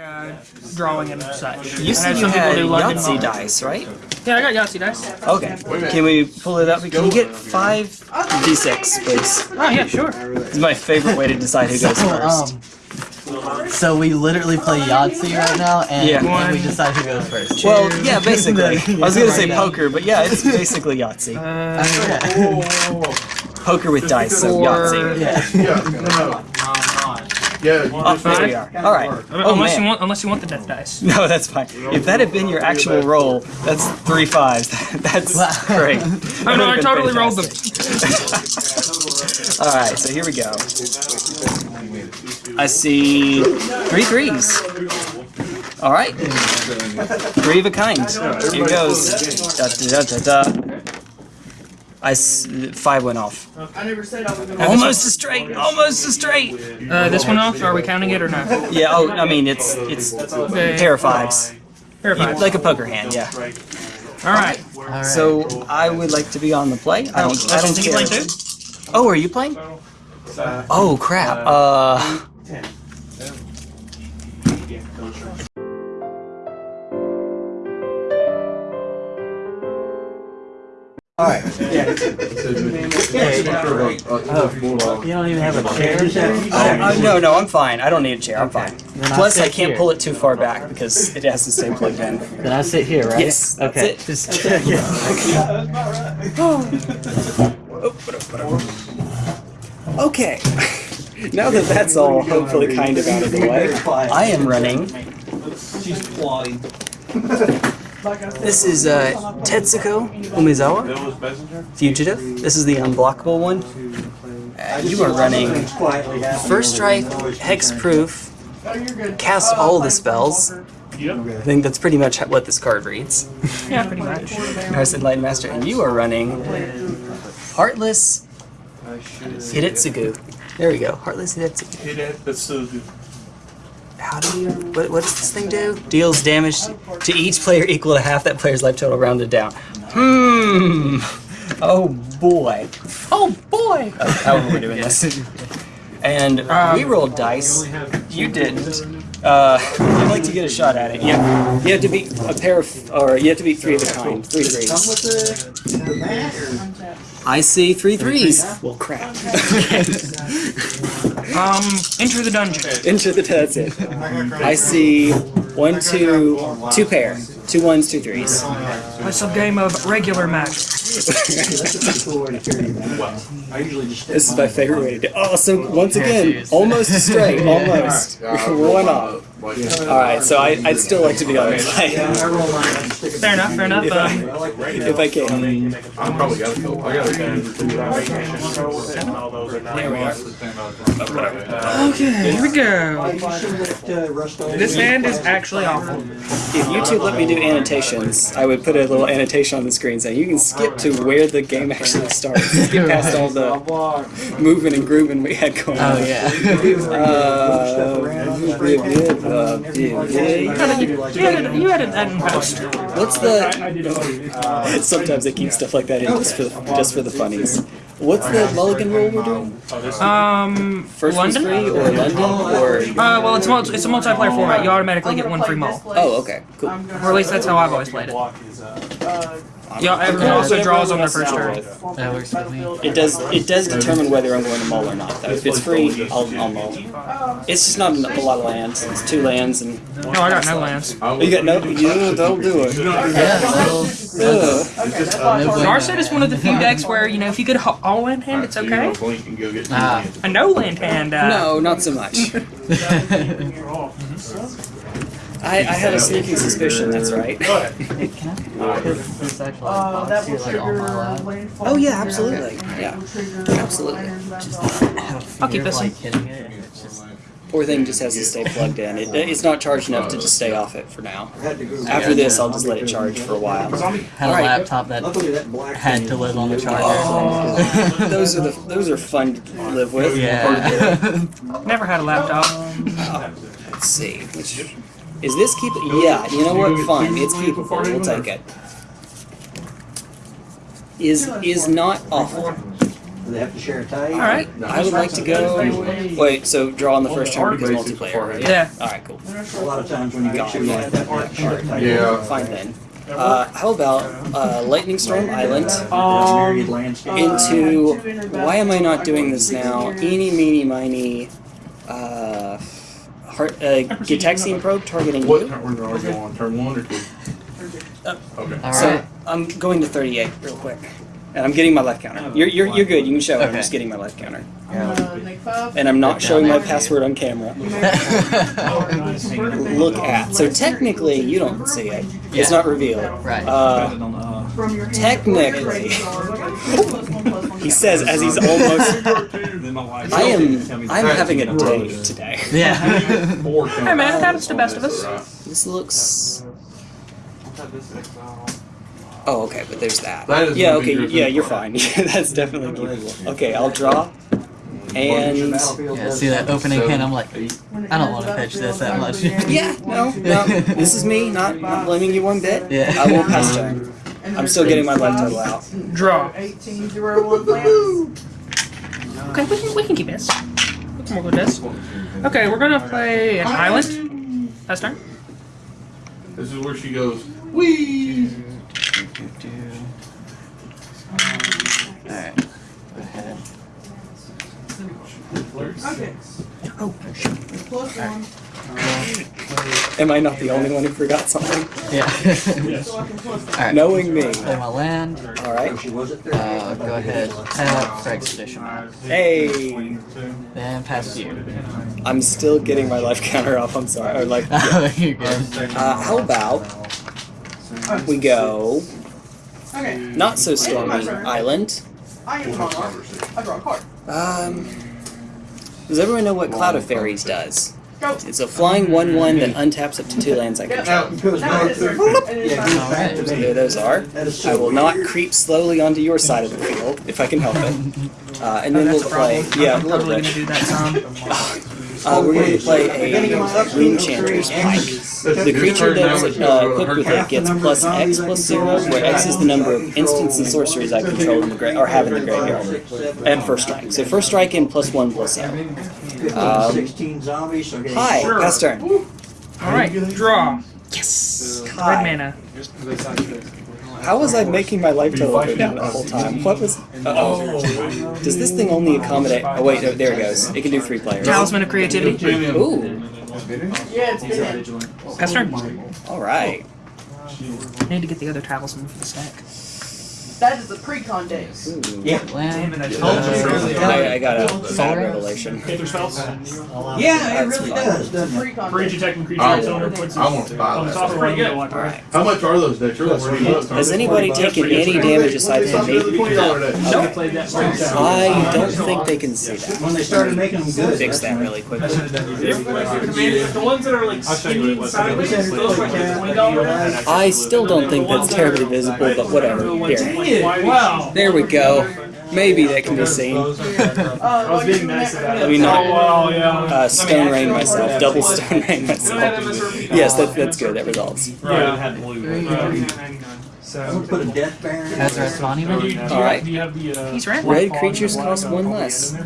uh, drawing and such. You I said you had do London Yahtzee dice, right? Yeah, I got Yahtzee dice. Okay. Can we pull it up? Can you get five d6, please? Oh yeah, sure. It's my favorite way to decide who goes first. Um, so we literally play Yahtzee right now, and, Yeah. and we decide who goes first. Well, yeah, basically. I was gonna say poker, but yeah, it's basically Yahtzee. Uh, Okay. Poker with dice, so Four. Yahtzee. yeah. Yeah, no, no. Yeah, you Oh, just there we are. All right. Oh unless you want, unless you want the death dice. No, that's fine. If that had been your actual roll, that's three fives. That's great. Oh no, I totally rolled them. All right, so here we go. I see three threes. All right, three of a kind. Here goes. Da, da, da, da, da. I s- five went off. I never said I was gonna Almost a straight. Almost a straight. Uh, this one off? Are we counting it or not? Yeah. Oh, I mean it's it's Okay. pair of fives, Here, five. like a poker hand. Yeah. All right. Alright. So I would like to be on the play. I don't. I don't Think you care. playing too? Oh, are you playing? Oh crap. Uh. Alright. Oh, you don't even have a chair? Uh, no, no, I'm fine. I don't need a chair. I'm fine. Then Plus, I sit can't here. pull it too far back because it has to stay plugged in. Then I sit here, right? Yes, that's okay. it. Just Okay. now that that's all hopefully kind of out of the way, I am running. She's plotting. This is uh, Tetsuko Umezawa, That was messenger? Fugitive. This is the unblockable one. Uh, you are running First Strike, Hexproof, cast all the spells. I think that's pretty much what this card reads. Yeah, pretty much. Narset Enlightened Master, and you are running Heartless Hidetsugu. There we go, Heartless Hidetsugu. Hit it, that's so good. How do you, what, what does this thing do? Deals damage to each player equal to half that player's life total rounded down. Hmm. Oh boy. Oh boy. Oh, however we're doing this. And we rolled dice. You didn't. Uh, I'd like to get a shot at it. Yeah. You have to beat a pair of, or you have to beat three of a kind. Three threes. I see three threes. Well, crap. Um, enter the dungeon. Into the that's it. I see one, two, two pair, two ones, two threes. Some game of regular magic. This is my favorite way to do. Oh, so once again, almost straight, almost one off. All right, so I, I'd still like to be on the play Fair enough, fair enough. Um, if I can. I'm probably gotta go. I gotta go. there we are. Okay, here we go. This hand is actually awful. If YouTube let me do annotations, I would put a little annotation on the screen saying you can skip to where the game actually starts. Skip past all the moving and grooving we had going on. Oh yeah. Uh, uh, You had it, you had it that post. What's the? Sometimes they keep stuff like that in just for the, just for the funnies. What's the mulligan rule we're doing? Um, First one's London? free or London or? Uh, well, it's multi- it's a multiplayer format. You automatically get one free mull, Oh, okay, cool. or at least that's how I've always played it. Yeah, everyone also draws on their first turn. That works for me. It does it does determine whether I'm going to mull or not. Though if it's free, I'll, I'll mull. It's just not a lot of lands. It's two lands and. No, I got no lands. Oh, you got no. Yeah, don't do it. Yeah, so Ugh. Narset is one of the few decks where you know if you get a ho- all land hand, it's okay. Blink and go get Ah. A no land hand, uh, No, not so much. I, I had a sneaking suspicion. That's right. It's actually like, here, like on my lap. Oh yeah, absolutely. Yeah, absolutely. I'll keep this one. Like hitting it, and it's just Poor thing just has to stay plugged in. It, it's not charged enough to just stay off it for now. After this, I'll just let it charge for a while. had a Alright. laptop that had to live on the charger. Oh, those are the those are fun to live with. yeah. Never had a laptop. Uh, let's see. Which is this keep? Yeah. You know what? Fine. It's keepable. We'll take it. Is is not awful. Do they have to share a tag? All right. I would like to go. Wait, so draw on the first turn because multiplayer, right? Yeah. All right, cool. A lot of times when you get two like that, they have to share a tag. Yeah. Fine then. Uh, how about uh, Lightning Storm Island There's myriad landscape. into? Why am I not doing this now? Eeny, meeny, miny. Uh, heart, uh, Gitaxian probe targeting What you. turn are we going on? Turn one or two? Uh, Okay. All So. I'm going to 38 real quick, and I'm getting my life counter. You're you're, you're good. You can show it. I'm just getting my life counter, Yeah. and I'm not showing my password on camera. Look at. So technically, you don't see it. It's not revealed. Right. Uh, technically, he says as he's almost. I am. I'm having a day today. yeah. Hey man, that is the best of us. This looks. Oh, okay, but there's that. That is yeah, okay, yeah, you're super. fine. That's definitely keepable. Okay, I'll draw. And Yeah, see that opening hand? I'm like, I don't want to pitch this that much. yeah, no, no, this is me, not, not blaming you one bit. Yeah. I will pass turn. I'm still getting my life total out. Draw. Eighteen zero one lands. Okay, we can we can keep this. We can work with this. Okay, we're gonna play an island. That's turn. This is where she goes. Wee. Alright. Go ahead. Okay. Oh, Plus one, Am I not the only one who forgot something? Yeah. so I can plus one. Alright. Knowing me. Play my land. All right. She was at Uh, go ahead. Tap for expedition. Hey, Then pass you. I'm still getting my life counter up. I'm sorry. Or like, Oh, you're good. uh, how about we go Okay. not so stormy island? I am monarch. I draw a card. Um, does everyone know what Cloud of Fairies does? Go. It's a flying 1-1 that untaps up to two lands I control. Now, it goes Now back it is to- turn. And it is Yeah, it fine. goes back to So there those are. I will not creep slowly onto your side of the field if I can help it. Uh, and then that's we'll a problem. play. Yeah, a I'm little totally bit. gonna do that some. Uh, we're going to play a Runechanter's Pike. The creature that's uh, equipped with it gets plus X plus zero, where X is the number of instants and sorceries I control in the gra- or have in the graveyard, and first strike. So first strike and plus one plus zero. Um, Sixteen zombies. Hi, Sure. pass turn. All right, draw. Yes. Red Hi. mana. How was I making my life total go down the whole time? What was? Oh. Does this thing only accommodate? Oh wait, no, there it goes. It can do three players. Talisman of creativity. Ooh. Yeah, it's been. Pass turn. All right. Need to get the other talisman for the stack. That is the pre-con days. Ooh. Land. I, told you. I got a bad Solar? revelation. Hit spells. Yeah, it really does, doesn't it? Pre-con For each days. attacking creature I its want owner puts I want to buy on the that. top of the Pretty get good. one. All right. How much are those decks? You're like twenty Has anybody taken any damage aside from me? Twenty dollar deck. Nope. I don't think they can see that. When they started making them good. Fix that really quickly. The ones that are like skinny sideways, those are like twenty dollars. I still don't think that's terribly visible, but whatever. Here. Wow. There we go. Maybe that can be seen. Uh, I was being nice about it. Let me not- Oh, wow, yeah. Uh, stone rain myself. Double stone rain myself. Yes, that, that's good. That resolves. Right. I'm put a death baron. Has the rest of monument? All right. Do you have the, uh, He's red. Red creatures cost one less.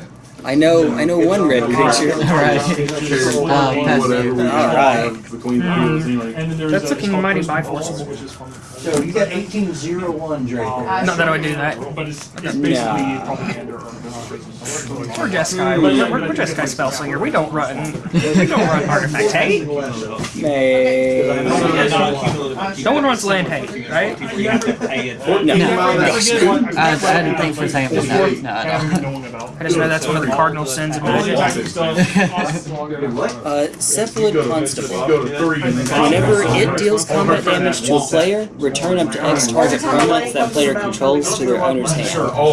I know. I know one red creature. Alright. Uh, pass whatever you. we Alright. have between the fields anyway. And then there's That's uh, looking mighty Personal biforce. Ball, which is fun. So you got eighteen zero one, Drake. I Not that I would do that. But it's, it's Nah. basically propaganda or We're Jeskai. We're, we're, we're Jeskai Spellslinger. We don't run. We don't run Artifact Hate. May. No one runs Land Hate, right? No. I, I didn't think for a second, but no, no, I. I just know that's one of the cardinal sins of Magic. Uh, Cephalid Constable. Go to three and then. Whenever it deals combat damage to a player, return up to X target permanents that player controls to their owner's hand.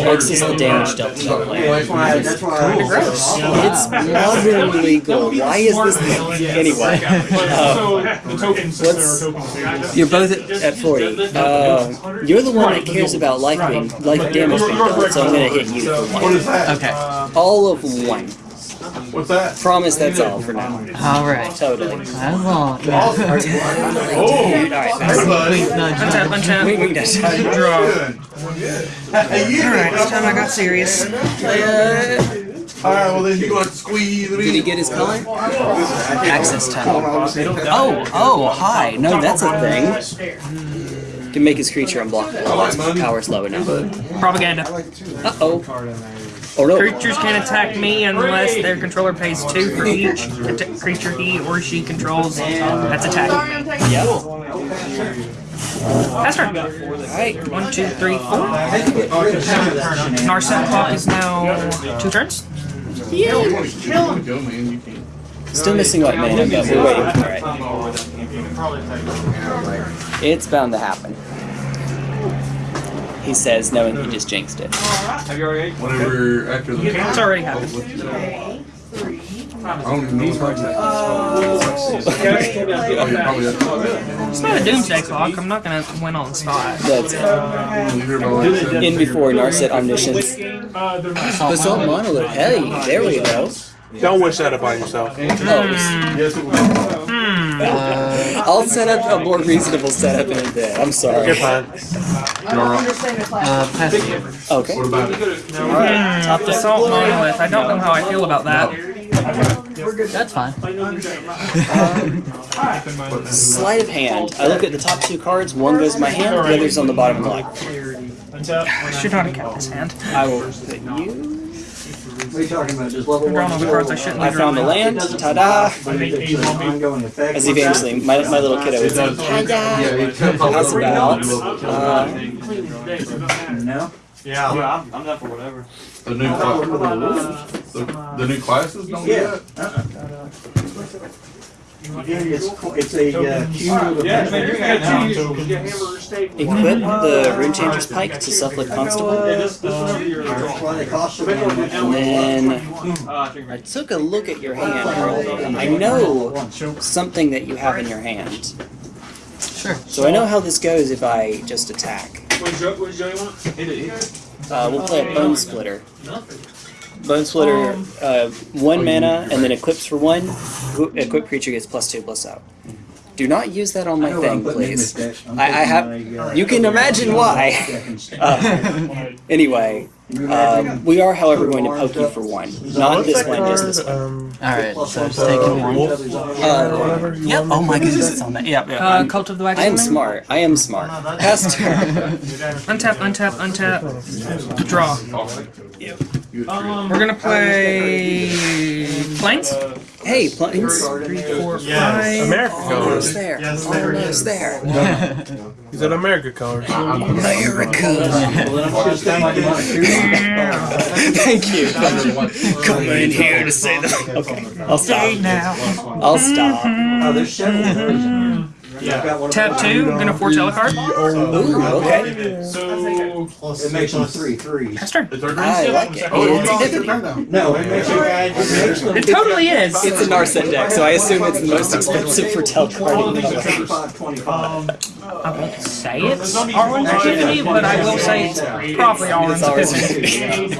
X is the damage dealt to that player. That's why, that's why. It's modern legal. Why is this thing? Anyway, uh, So the tokens, since let's- there are tokens. you're both at, at 40. Uh, you're the one that cares about life being, life damage being dealt, so I'm gonna hit you for one. Okay. All of one. What's that? Promise that's all for now. All right. Totally. As long. Oh, Alright, Wink, nudge, Untap, nudge. untap. wait, wait, that's Draw. Hey, Alright, this time I got serious. All right, well then you want to squeeze Did he me. get his color? Access tunnel. Oh, oh, hi. No, that's a thing. Can make his creature unblockable. That's when power's low enough. Propaganda. Uh oh. No. Creatures can't attack me unless their controller pays two for each creature he or she controls that's attacking. Yep. That's right. Alright, one, two, three, four. Narset clock is now two turns. Go, man. You can't. Still missing white mana, but we're waiting for it. It's bound to happen. He says, knowing he just jinxed it. Have you already? Whenever after the. It's already happened. I don't even know what's happening. Oh, you're probably at It's not a doomsday clock. I'm not gonna win on the spot. That's it. You hear about what I said? In before Narset Omniscience. Uh, they're Basalt Monolith. Hey, there we go. Don't wish that upon yourself. Yes, it was. Uh, I'll set up a more reasonable setup in a bit. I'm sorry. You're fine. I don't understand the class. uh, pass it. Okay. What about it? Hmm, Basalt monolith. I don't know how I feel about that. That's fine. Sleight of hand. I look at the top two cards. One goes in my hand. The other's on the bottom of the line. I should not have kept this hand. I will put you. What are you talking about? Just level I'm drawing all one? the cards I shouldn't I found a drawing. land. Ta-da! As eventually, my, my little kiddo would say, Yeah, it comes How's about, uh, No? Yeah, I'm, I'm down for whatever. The new class. The, the new classes don't do Yeah. that? It's, it's a uh, cumulative. Yeah, man, you're gonna now, choose. so- You get hammer or stake. equip the Runechanter's Pike to Cephalid Constable. This, this whenever you're That's why they cost so And then Uh, I took a look at your hand earlier. I know something that you have in your hand. Sure. So I know how this goes if I just attack. What Joe, what Joey want? Uh, we'll play a Bone Splitter. Bone Splitter, uh, one mana, and then equips for one. Who- Equip creature gets plus two, plus out. Do not use that on my I know what I'm thing, please. I'm I- I have- my, uh, you can imagine why. Uh, anyway, um, we are, however, going to poke you for one. Not this one, just this one. Um, Alright, so one, just taking one. Uh, whatever you yep. want me Oh my goodness, it's on that. Yep. yep. Uh, I'm- Cult of the Wax I am smart. I am smart. Pass turn. Untap, untap, untap. Draw. Um, We're gonna play planes. Hey, planes. Three, four, Yes. five. America Almost colors. there. Yes, there it Almost is. there. He's at America colors. Thank you. Come in here to say that. Okay, I'll stop. now. I'll stop. Oh, there's several versions. I've got one Tap two. Gonna foretell a card. Ooh, okay. so It makes them three threes. Pass turn. It's our I green like it. Oh, It's it's Tiffany. turn now. No, it makes you guys, it makes them. It totally is. It's a Narset deck, so I assume it's the most expensive foretell card in the color. Twenty-five, twenty-five. I won't say it's Alrund's Epiphany, but I will say it's probably Alrund's It's ours. Epiphany.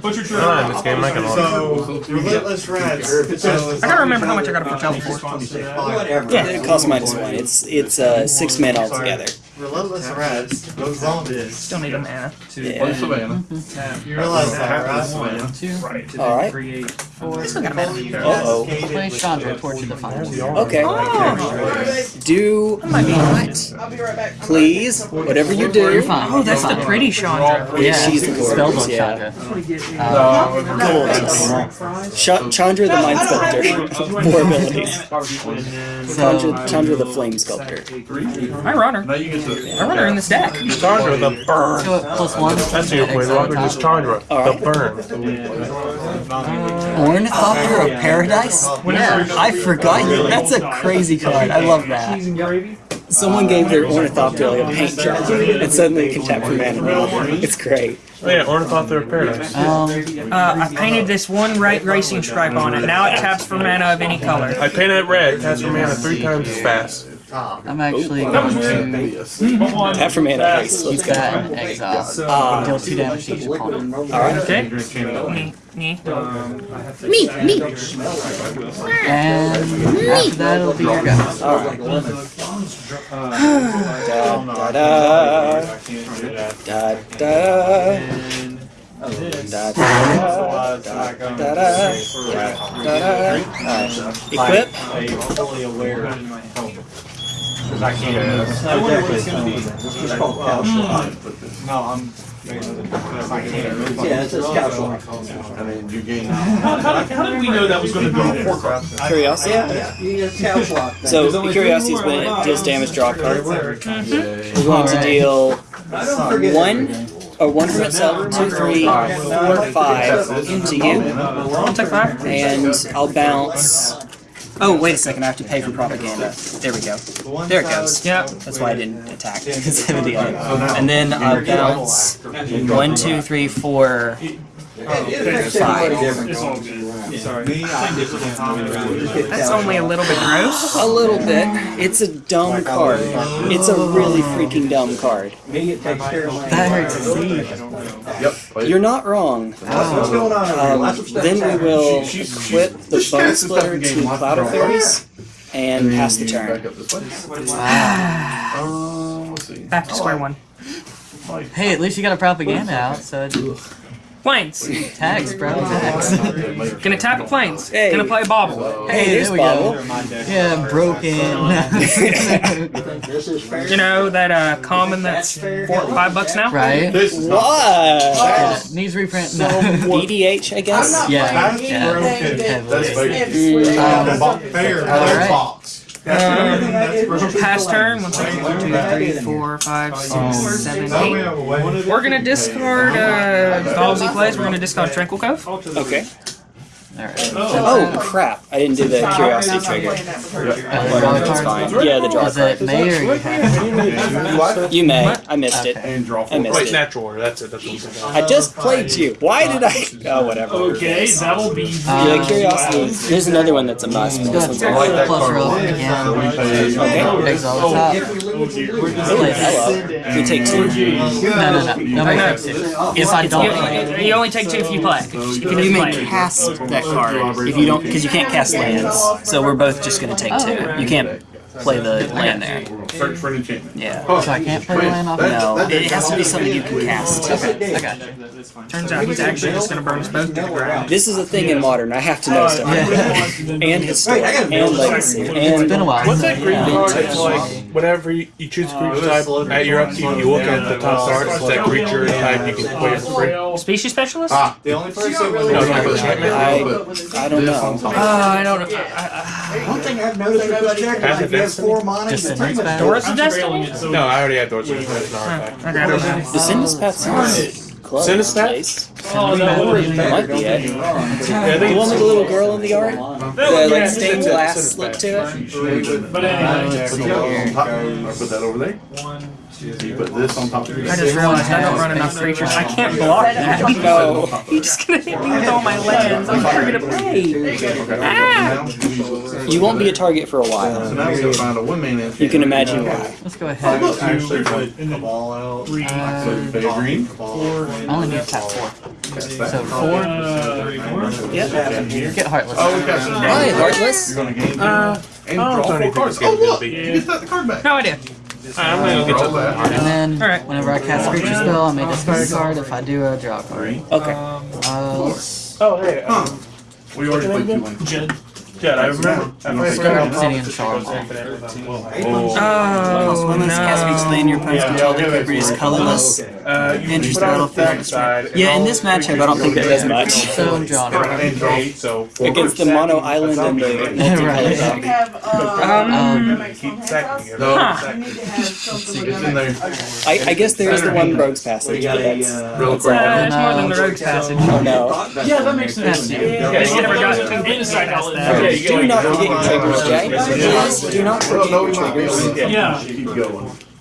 what's your I turn? this game. I can So, Relentless Rats. So I gotta remember how much I got to foretell for. Whatever. Yeah. It costs minus one. It's it's uh, six men altogether. Relentless Rats goes on this. Still need a mana. Yeah. Play Savannah. Realize that, right? Right. All right. I still got a mana. Uh-oh. Play Chandra, Torch of Defiance. Okay. Oh, Do not, I'll be right back. please, whatever you do. You're fine. oh, that's the pretty Chandra. Yeah, she's the Spellbook gorgeous. Yeah. Chandra. Uh, Gorgeous. Ch- Chandra the Mind Sculptor. More abilities. Chandra, Chandra the Flame Sculptor. I run her. Now you get to. I run her in this deck. Chandra the burn. so plus one. That's your Planeswalker, just Chandra Alright. the burn. Ornithopter of Paradise? Yeah. I forgot you. That's a crazy card. I love that. Cheese and gravy? Someone gave their Ornithopter like a paint job, and suddenly it can tap for mana. It's great. Oh yeah, Ornithopter of Paradise. Um, Uh, I painted this one right racing stripe on it. Now it taps for mana of any color. I painted it red, cast for mana three times as fast. I'm actually. That was really That for made a. He's got an exhaust. Uh, deal two damage to each opponent. Alright. Okay. Me. Me. Me. Me. And after that, it'll be your guys. Alright. da da da. Da da. Da da da da da da Equip fully aware. I can't. I wonder what it's gonna be. It's just called cow slot. Hmm. No, I'm. I can't. Yeah, it's a cow slot. I mean, you gain. How, how, did- how did we know that was going to go to Warcraft? Curiosity. Yeah, you get cow. So, Curiosity is when it deals damage, draw a card. We're going to mm-hmm. deal I don't forget one, or one from itself, two, three, four, five to you. I'll take five. And I'll bounce. Oh, wait a second, I have to pay for propaganda. There we go. There it goes. Yep. That's why I didn't attack. 70 on it. And then I'll bounce one, two, three, four, It affects everybody different. It's. Sorry. That's only a little bit gross. A little bit. It's a dumb card. It's a really freaking dumb card. Me, it takes care of. That hurts to see. Yep. You're not wrong. What's going on? Um, Lots of stuff then we will She- she's- equip the she's Bone Splitter to game. Lots of Cloud of draw. Fairies and then pass the turn. Back up this way. Um. Back to square one. Hey, at least you got a propaganda out, so it Planes. tags, bro. Tags. Gonna tap at planes. Hey. Gonna play bobble. Hey, there there's we Bobble. go. Yeah, broken. This is. You know that uh common that's four or five bucks now? right? This is not. What? Yeah, needs reprint. No. EDH, I guess. Yeah. That's yeah. broken. That's heavily. fake. Um, Bo- Fair. Alright. Box. Um, pass turn. One second. One, two, three, four, five, six, seven, eight. We're gonna discard uh Ballsy plays. We're gonna discard Tranquil Cove. Okay. Alright. Oh crap! I didn't do the curiosity trigger. Uh, draw a That's card. Yeah, the draw Is it card. May or you have? You may. I missed it. And draw I four. missed Wait, it. natural order. That's it. That's what I'm. I just played you. Why did I? Oh, whatever. Okay, that'll be. Yeah, curiosity. There's another one that's a must, but this Good. one's Plus a like that card. relevant again. So we pay. Exile the top. Play. We take two. No, no, no. No. If I don't play. You, you only take two if you play. If you You didn't may cast that card if you don't, because you can't cast lands. So we're both just gonna take two. You can't play the land there. Search for an enchantment. Yeah. So I can't play the land off No, That- it has to be something you can cast. Okay, I got you. Turns out he's actually just gonna burn us both to the ground. This is a thing in modern. I have to know stuff. Yeah. And historic, and legacy, It's been a while. What's that green yeah. card? It's like whenever you, you choose a creature type at your upkeep, you look at the top card. It's that creature type you can play for free. Species specialist? Ah. The only person No, no, no, enchantment. I, I don't know. top. Uh, I don't know. I, One thing I've noticed with this check is has four monitors. Pretty much Doris of Destiny? No, I already had Doris of Destiny. The Sinuspath sounds close. Sinuspath? Oh, no. It might be it. The one with the little girl in the yard? The, like, stained glass look to it? But anyway. Uh, I'll put that over there. One. You put this on top of your. I just realized I don't run enough creatures. I can't block that. No. He's just gonna hit me with all my lands. I'm never gonna play. Ah! You won't be a target for a So while. now we gotta find a one You can imagine why. Let's go ahead. Actually, put the ball out. so Uh, you pay green. I only need to tap four. Cast that. So four. Yep. Get Heartless. Oh, we got some. Hi, Heartless. You're gonna gain two. Uh, And oh, draw four cards. Oh, look! be- You get that card back. No idea. I'm gonna get to that. And then, Alright. whenever I cast a creature spell, I may discard a card. If I do, I draw a card. Okay. Uh, let's Oh, hey. Um, We already played two lanes. Jed. Jed, I remember. I played discard Scarlet Obsidian Promise, Shard. goes infinite without- Oh, When this cast each land, your opponent's control liquid is colorless. Uh, you uh, Andrew's still feeling side. Yeah, in this matchup, I don't think that does much. So, John. Against the Mono Island and the right. I guess there is the one Rogue's Passage. Real quick. It's more than the Rogue's Passage. Oh, no. Yeah, that makes sense. Do not get your triggers, Jay. Do not forget your triggers. Yeah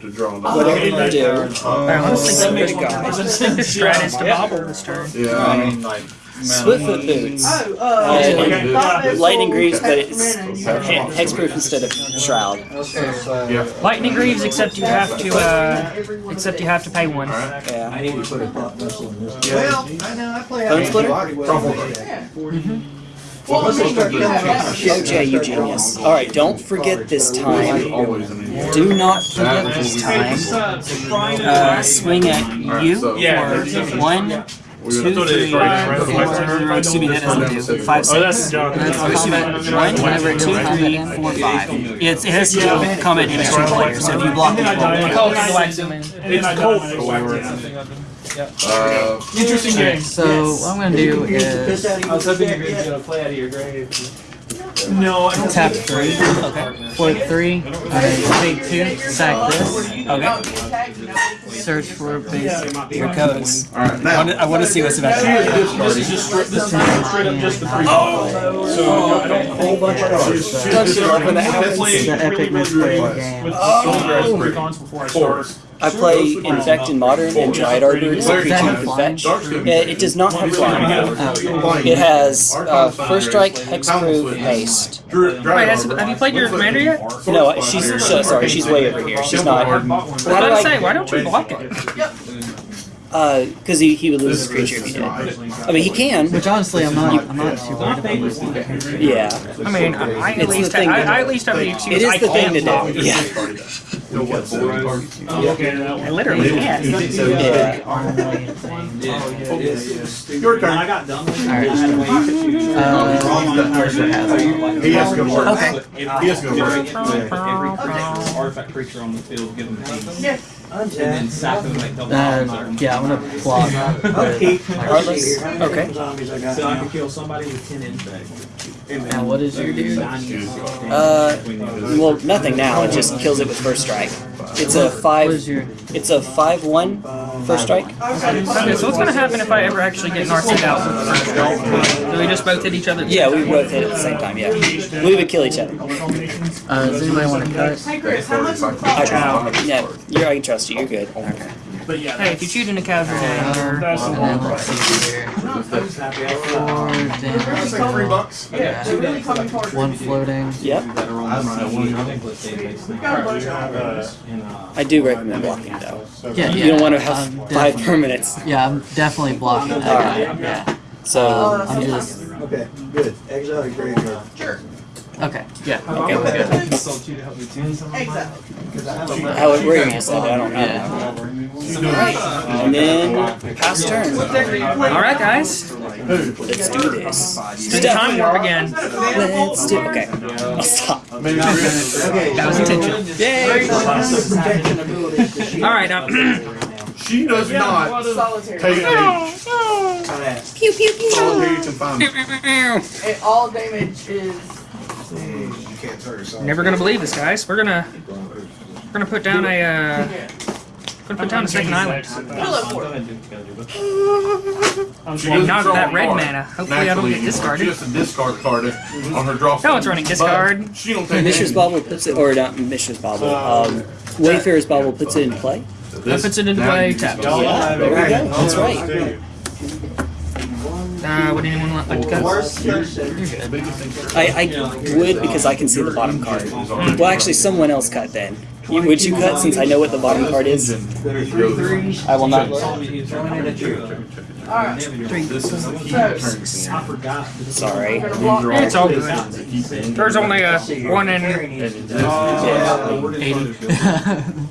keep to draw them. Whatever you do, Alright, let's think send of it to God. Let's the strat is to bobble this turn. Yeah, I mean, like, Swiftfoot boots. Oh, Uh, uh, and Thought lightning greaves, but it's hexproof instead of shroud. Yeah. Lightning Greaves, except you have to, uh, except you have to pay one. Yeah. I need to put a thought missile in this. Yeah. Well, I know, I play. Bone splitter? Well, let's start killing off my shit. Jay, you genius. All right, don't forget this time. Always an idiot. Do not forget this time. Uh, swing at you for one, two, three, four, excuse me, that doesn't do. Five, Oh, that's six. John. Excuse me, one, two, three, four, five. It's, it has to do combat damage to a player, so if you block it, you roll. Cold wax him in. It's cold. Uh, Interesting game. So what I'm gonna do Piss is out of I was your hoping dick you were yet? gonna play out of your grave. No, I don't. tap three, float three, I take two, sack this, Okay. search for base. Here it goes. all right, I now. wanna- I want to see what's about. This is just straight. This is straight up just the free. Oh. So I don't. Whole bunch of cards. Don't you love when that The epic really, really, misplay game. with Oh. the before I start. I play Infect in Modern and Dryad Arbor is a creature you can fetch. Dark's gonna be- Yeah, it does not have flying. Flying. It has uh, First Strike, Hexproof, Haste. Wait, has, have you played your commander yet? No, she's so, sorry, she's way over here. She's not. I How was do about to I? say, why don't you block it? Uh, because he, he would lose his creature if he did. I mean, he can. Which honestly, I'm not. I'm not too worried about losing. Yeah, I mean, I, I at It's the least thing I, to I do. at least have the it excuse is I the thing can't to block. do. Yeah, I literally can't. yeah. Your turn. I got done. Alright. Uh, He has to go to work. Okay. He has to go to work. Every artifact creature on the field, give them haste. And then sack them like double uh, yeah, I'm gonna block. I'll. Heartless? Okay. Zombies I got So I now. can kill somebody with ten infect. Now, what is your dude? Uh, well, nothing now. It just kills it with First Strike. It's a five. is your? It's a five-one First Strike. Okay, so what's gonna happen if I ever actually get narced out? with the first blow? Do we just both hit each other? Yeah, we both hit at the same time. Yeah, we would kill each other. Uh, does anybody want to cut? Hey Chris, how much is the I, yeah, you're, I can trust you. You're good. Okay. But yeah, Hey, if you choose in a casual uh, game, or that's the one. then let's see here. Four damage. Like three bucks. Yeah, they're really coming. One floating. Yep. That are on the scene. I think let's say it's We've got a bunch of And, uh, uh, I do recommend blocking though. Yeah, yeah. You don't want to have I'm five permanents. Yeah, I'm definitely blocking that guy. Yeah. So I'm just. Okay, good. Exile your graveyard. Sure, Okay. Yeah. okay, we're good. consult you to help me tune some of mine. exactly. How it where you said I don't know. And then pass turn. all right, guys, Let's do this. do the time warp again. Let's do. Okay, I'll stop. Okay. That was intentional. Yay! Protection abilities to shield. All right, um, She does not Solitary. take a Pew pew pew. solitary confinement. And all damage is never gonna believe this, guys. We're gonna we're gonna put down a uh, gonna put down a second island. pillow fort. I'm She Well, doesn't that red mana. Hopefully, I don't get discarded. She has to discard card on her draw. No one's running discard. She don't take Mishra's any. Bauble puts it, or not Mishra's Bauble. Um, Wayfarer's Bauble puts it in play. That puts it into Now play. you Tap. Yeah, there we go. That's right. Uh, would anyone like to cut? Worst case, I, I would because I can see the bottom card. Well, actually, someone else cut then. You- Would you cut since I know what the bottom card is? there are three threes. I will not. Alright, This is to turn scene. I forgot. Sorry. gonna block It's all good. To keep in. There's only a one in.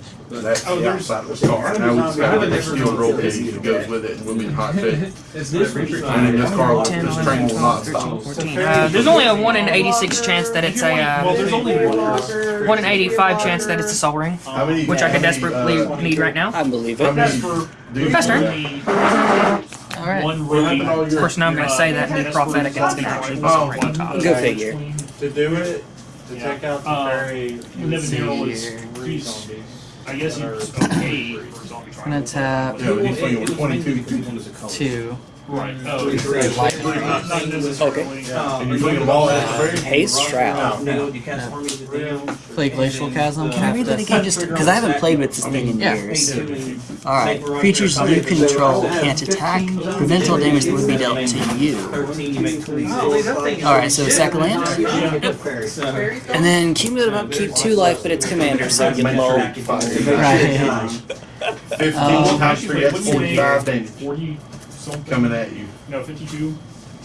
That's the outside of the card. Now we've got a steel roll page that goes with it and we'll be hot fit. This And then this card, will- this train will not stop. Uh, there's only a 1 in 86 chance that it's a, Well, there's uh, only one. 1 in 85 chance that it's a Sol Ring, which I could desperately uh, need right now. I believe it. many do you? Pass turn. All right. Of course, now I'm going to say that and be prophetic and it's going to actually be Sol Ring on top. Go figure. To do it, to take out the Uh, very. Living Hero is here. I guess he's okay for zombie I'm gonna tap Yeah, but he's playing with twenty-two. two. Right. Oh, it's Light. not necessarily. And you're swinging the ball at the very. Haste Shroud. No, you cast armies of the Play Glacial Chasm. Can I read that again? Just because I haven't played with this thing in Yeah. years. Alright. Creatures you control can't attack. Prevent all damage that would be dealt to you. Thirteen, you make twenty-six. Alright, so sack a land. And then cumulative upkeep two life, but it's commander, so you get low. Right. Fifteen Um, times three, forty-five damage Forty something. coming at you. No, fifty-two.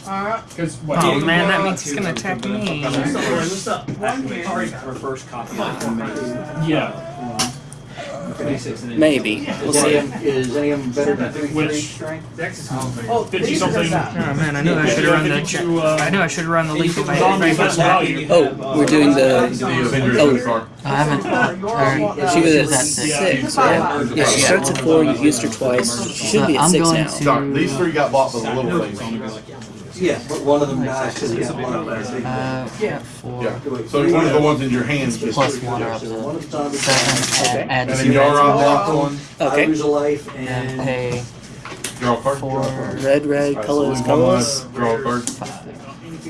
Alright. Because what? Oh man, that means he's gonna attack me. What's up? Activate our first copy of the maze. Yeah. Twenty-six and then. Maybe. We'll see. Is any of them better than three, three Which- strength? Oh, Fifty these are something. Oh man, I knew I should have run the. Fifty-two, uh, I knew I should have run the leap if I Zombie had best value. Oh, we're doing the. The Avengers Oh. of. I haven't. Or, She was at at six. six. Yeah, yeah she starts at four, you've used her twice. She should be at I'm six going now. to- Doc, these three got bought for the little things. Yeah, but one of them dies because he got one. Uh, Yeah. four. Yeah, so one of the ones in your hands gets. Plus one are up So one of them's seven. zombies. Add, add And then zero. Yara blocked one, I Okay. lose a life And and pay draw a card. four. Red, red, Alright, so colors, lose one colors. draw a card.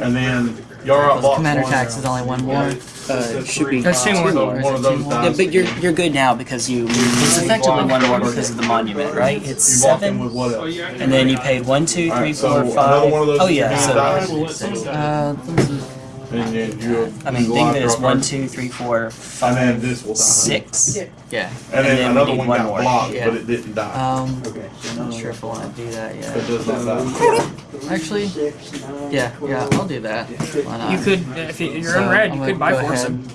And then Yara blocked Commander one. tax is only one more. Uh, should be That's two more. So one of those Yeah, but you're you're good now because you it's effectively one more because of the monument, right? It's You block him seven, with what else? and then you paid one, two, three, Alright, so four, five. one of those Oh yeah, so. Uh, this is And then you. I mean, you think block, that it's draw a one, card. two, three, four, And five, then this will die. six. Yeah. And and then then another one one got more. blocked, Yeah. but it didn't die. Um, Okay, so not sure if I want to do that It yet. does not die. Actually, yeah, yeah, I'll do that. Why not? You could, if you- you're So, unread, I'm you gonna could buy go force ahead. him.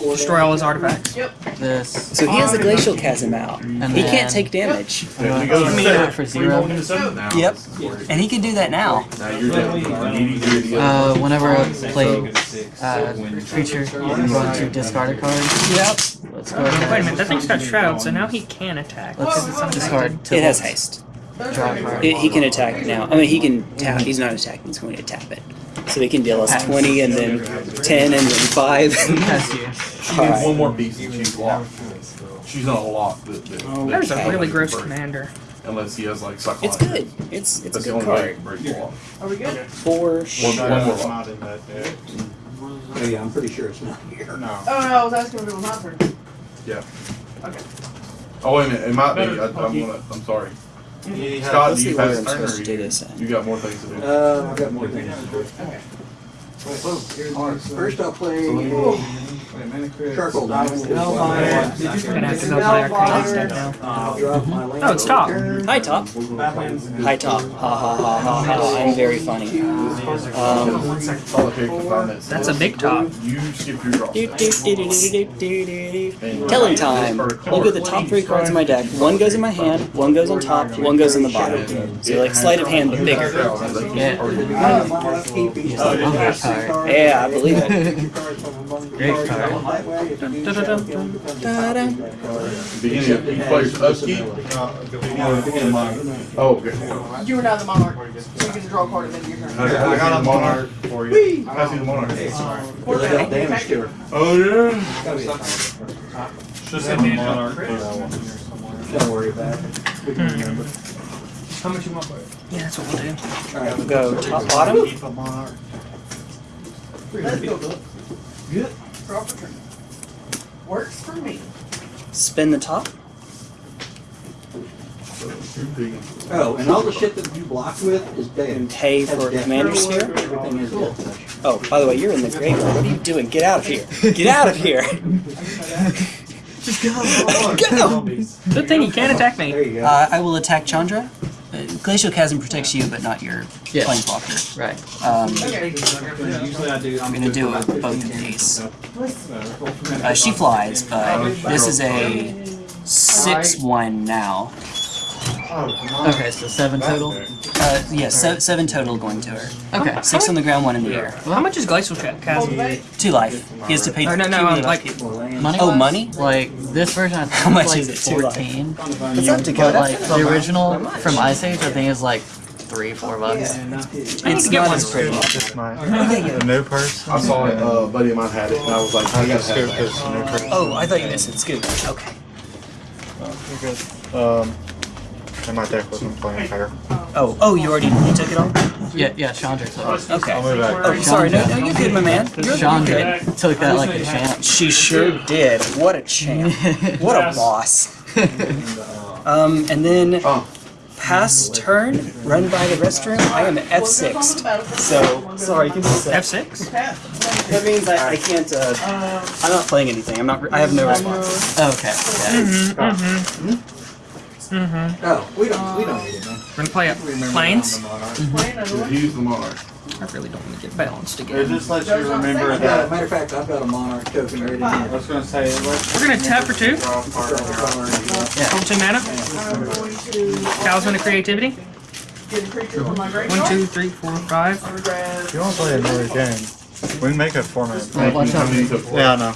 Destroy all his artifacts. Yep. This. So he has the glacial chasm out. And He can't take damage, Then you go to I mean, for zero. into seven. Now. Yep. and he can do that now. Now you're down. You need to do the Uh, whenever I play uh, creature, I'm going to discard a card. Yep. Let's go ahead. Wait a minute, that thing's got shroud, so now he can attack. Let's discard It has haste. Draw a card. It, he can attack now. I mean, he can tap. He's not attacking. He's going to tap it. So he can deal us 20 and then 10 and then 5. She needs one more piece and she's locked. She's not locked. That, that, that There's a really gross break, commander. Unless he has like it's good. It's it's a That's the good card. to break the. Are we good? For One, sure. one more lock. Oh yeah, I'm pretty sure it's not here. No. Oh no, I was asking if it was my turn. Yeah. Okay. Oh wait a minute, it might be. I, I'm gonna. I'm sorry. Scott, do you see where pass turn or supposed to do you, you got more things to do? Uh, I've got more things to do. First I'll play a charcoal diamond. We're gonna have to go play our crazy now. I'll drop my land. Oh, it's top. Hi, Top. Hi, Top. Ha ha ha ha ha. I'm very funny. Um, All the characters find that. That's a big top. You skip your draw. Telling time. Look at the top three cards in my deck. One goes in my hand, one goes on top, one goes in the bottom. So like sleight of hand, but bigger. Yeah. My upkeep is- I love that card. Yeah, I believe it. Great card. Ta-da. Beginning of each player's upkeep. Oh, okay. You were now the monarch, so you get to draw a card at the end of your turn. I got a monarch for you. Pass you the monarch. Well, they damage to. Oh yeah. Should send me another. Don't worry about it. We can remember. How much you want for it? Yeah, that's what we'll do. All right. Go top, bottom. Let's go, Good. Draw for turn. Works for me. Spin the top. Oh, and all the shit that you blocked with is dead. Pay for death commander touch. sphere. Everything is death touch. Oh, by the way, you're in the graveyard. What are you doing? Get out of here. Get out of here. Just go. Go. Good thing he can't attack me. There you go. Uh, I will attack Chandra. Uh, Glacial Chasm protects you, but not your Yes. planeswalker. Right. Um, I do. I'm gonna do it with both of these. Uh, she flies, but this is a six-one now. Okay, so seven total. Uh, yeah, se- seven total going to her. Okay. Six on the ground, one in the air. Well, How much is Glacial Cha- Chasm? Two life. He has to pay. Or no, no, cumulative like- upkeep. More land. Money? Oh, money? Like this version, I think How much like is it? Two life. fourteen. What's up, But Dakota? like the original from Ice Age, I think is like three, four bucks. I need It's to get not one. as pretty. Just my the new person. I saw it. Uh, a buddy of mine had it, and I was like, I gotta have that. It's the new person. Oh, I thought you meant said scoop. Okay. You're good. Um, And my deck wasn't playing fair. Oh, oh, you already you took it all? Yeah, yeah, Chandra took it. Okay. I'll move back. Oh, sorry. No, no, you're good, my man. You're, you're Chandra good. took that like a champ. She sure did. What a champ. What a boss. Um, and then pass turn, run by the restroom. I am F6. So, sorry, you can just say. F6? That means I, I can't, uh, I'm not playing anything. I'm not, I have no response. Okay. Yeah. Oh, we don't, we don't need it, man. We're gonna play up planes. Use the monarch. I really don't want to get balanced It again. just lets you remember I've got, that. matter of fact, I've got a monarch token ready to I was gonna say, it lets We're gonna tap for two. draw part of your Hold two mana. Talisman of Creativity. One, two, three, four, five. You want to play another game, we can make a four minute. Wait, watch out. Yeah, no.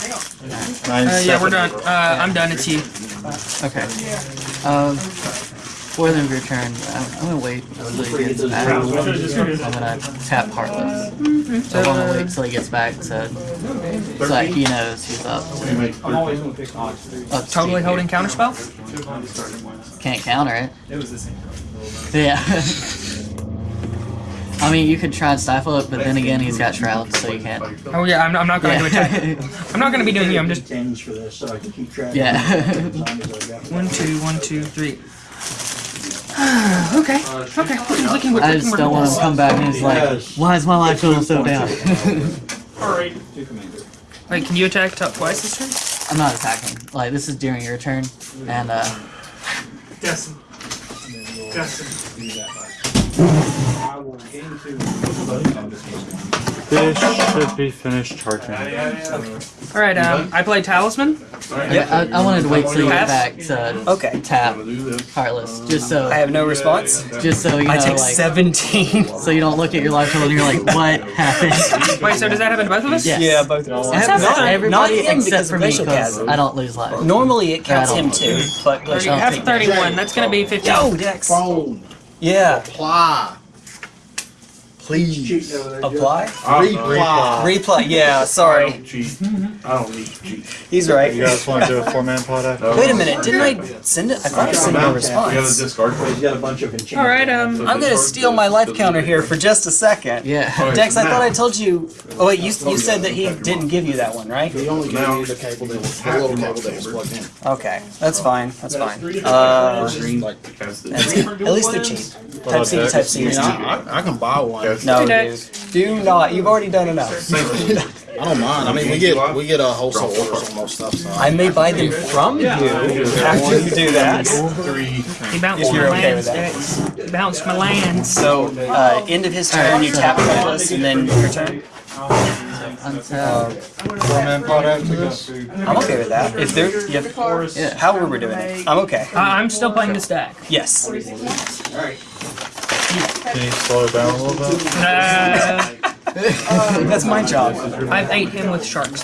Nine Uh, yeah, we're done. seconds. Uh, I'm done. It's you. Okay. Um, for the end of your turn, I'm, I'm gonna wait until he gets back. I'm gonna tap Heartless. So I'm gonna wait until he gets back to, so that he knows he's up. I'm always gonna pick odds three. up to Totally speed. holding counterspell. Can't counter it. It was the same. Yeah. I mean, you could try and stifle it, but then again, he's got shrouds, so you can't. Oh yeah, I'm, I'm not gonna attack. Yeah. I'm not gonna be doing you. I'm just Tens for this, so I can keep track. Yeah. As long as I've got- one, two, one, two, three. okay, okay. Looking, looking, looking, I just don't want to come back and he's like, why is my life going so down? Alright. Two commanders. Wait, can you attack top twice this turn? I'm not attacking. Like, this is during your turn, and uh, Destin. Destin. I will gain two. I'm just gaining two. This should be finished charging. All right. Um, I play Talisman. yeah, I, I wanted to wait till you get Pass? back to Okay. tap Do this. Heartless, just so, I have no response. just so you know, I take like, 17. so you don't look at your life total and you're like, what happened? Wait, so does that happen to both of us? Yes. Yeah, both of us. Not, Not- not everybody him except because for of me, because. I don't lose life. Normally it counts him too, but Thirty, glacial. half take of that. 31. That's gonna be 15. Yo, Dex. Phone. Yeah. Apply. Please. Cheating over there, Joe. Apply. Reply. Replay. Yeah. I Sorry. don't cheat. I don't need to cheat. He's right. You guys want to do a four man pot after? Wait a minute. Didn't I send it? I thought I sent no You gotta response. discard. He's got a bunch of enchantments. All right. Um, I'm gonna steal my life counter here for just a second. Yeah. Dex, I thought I told you. Oh wait, you you said that he didn't give you that one, right? He only gave you the cable that was, the little cable that was plugged in. Okay, that's fine. That's fine. Uh, Cast it. that's, at least they're cheap. Type C to Type C is cheap. I, I can buy one. Cast No, dude. Do not. You've already done enough. I don't mind. I mean, we get we get a wholesale orders on most stuff. So I may buy them from you after you do that. Three. he bounced If my you're okay lands. with He bounced my lands. So, uh, end of his turn, you tap Reckless, and then your turn. Untap. Four man pot? I'm okay with that. If they're, yeah, Yeah. however we're doing it, I'm okay. Uh, I'm still playing the stack. Yes. Can you slow it down a little bit? Uh, That's my job. I've ate him with sharks.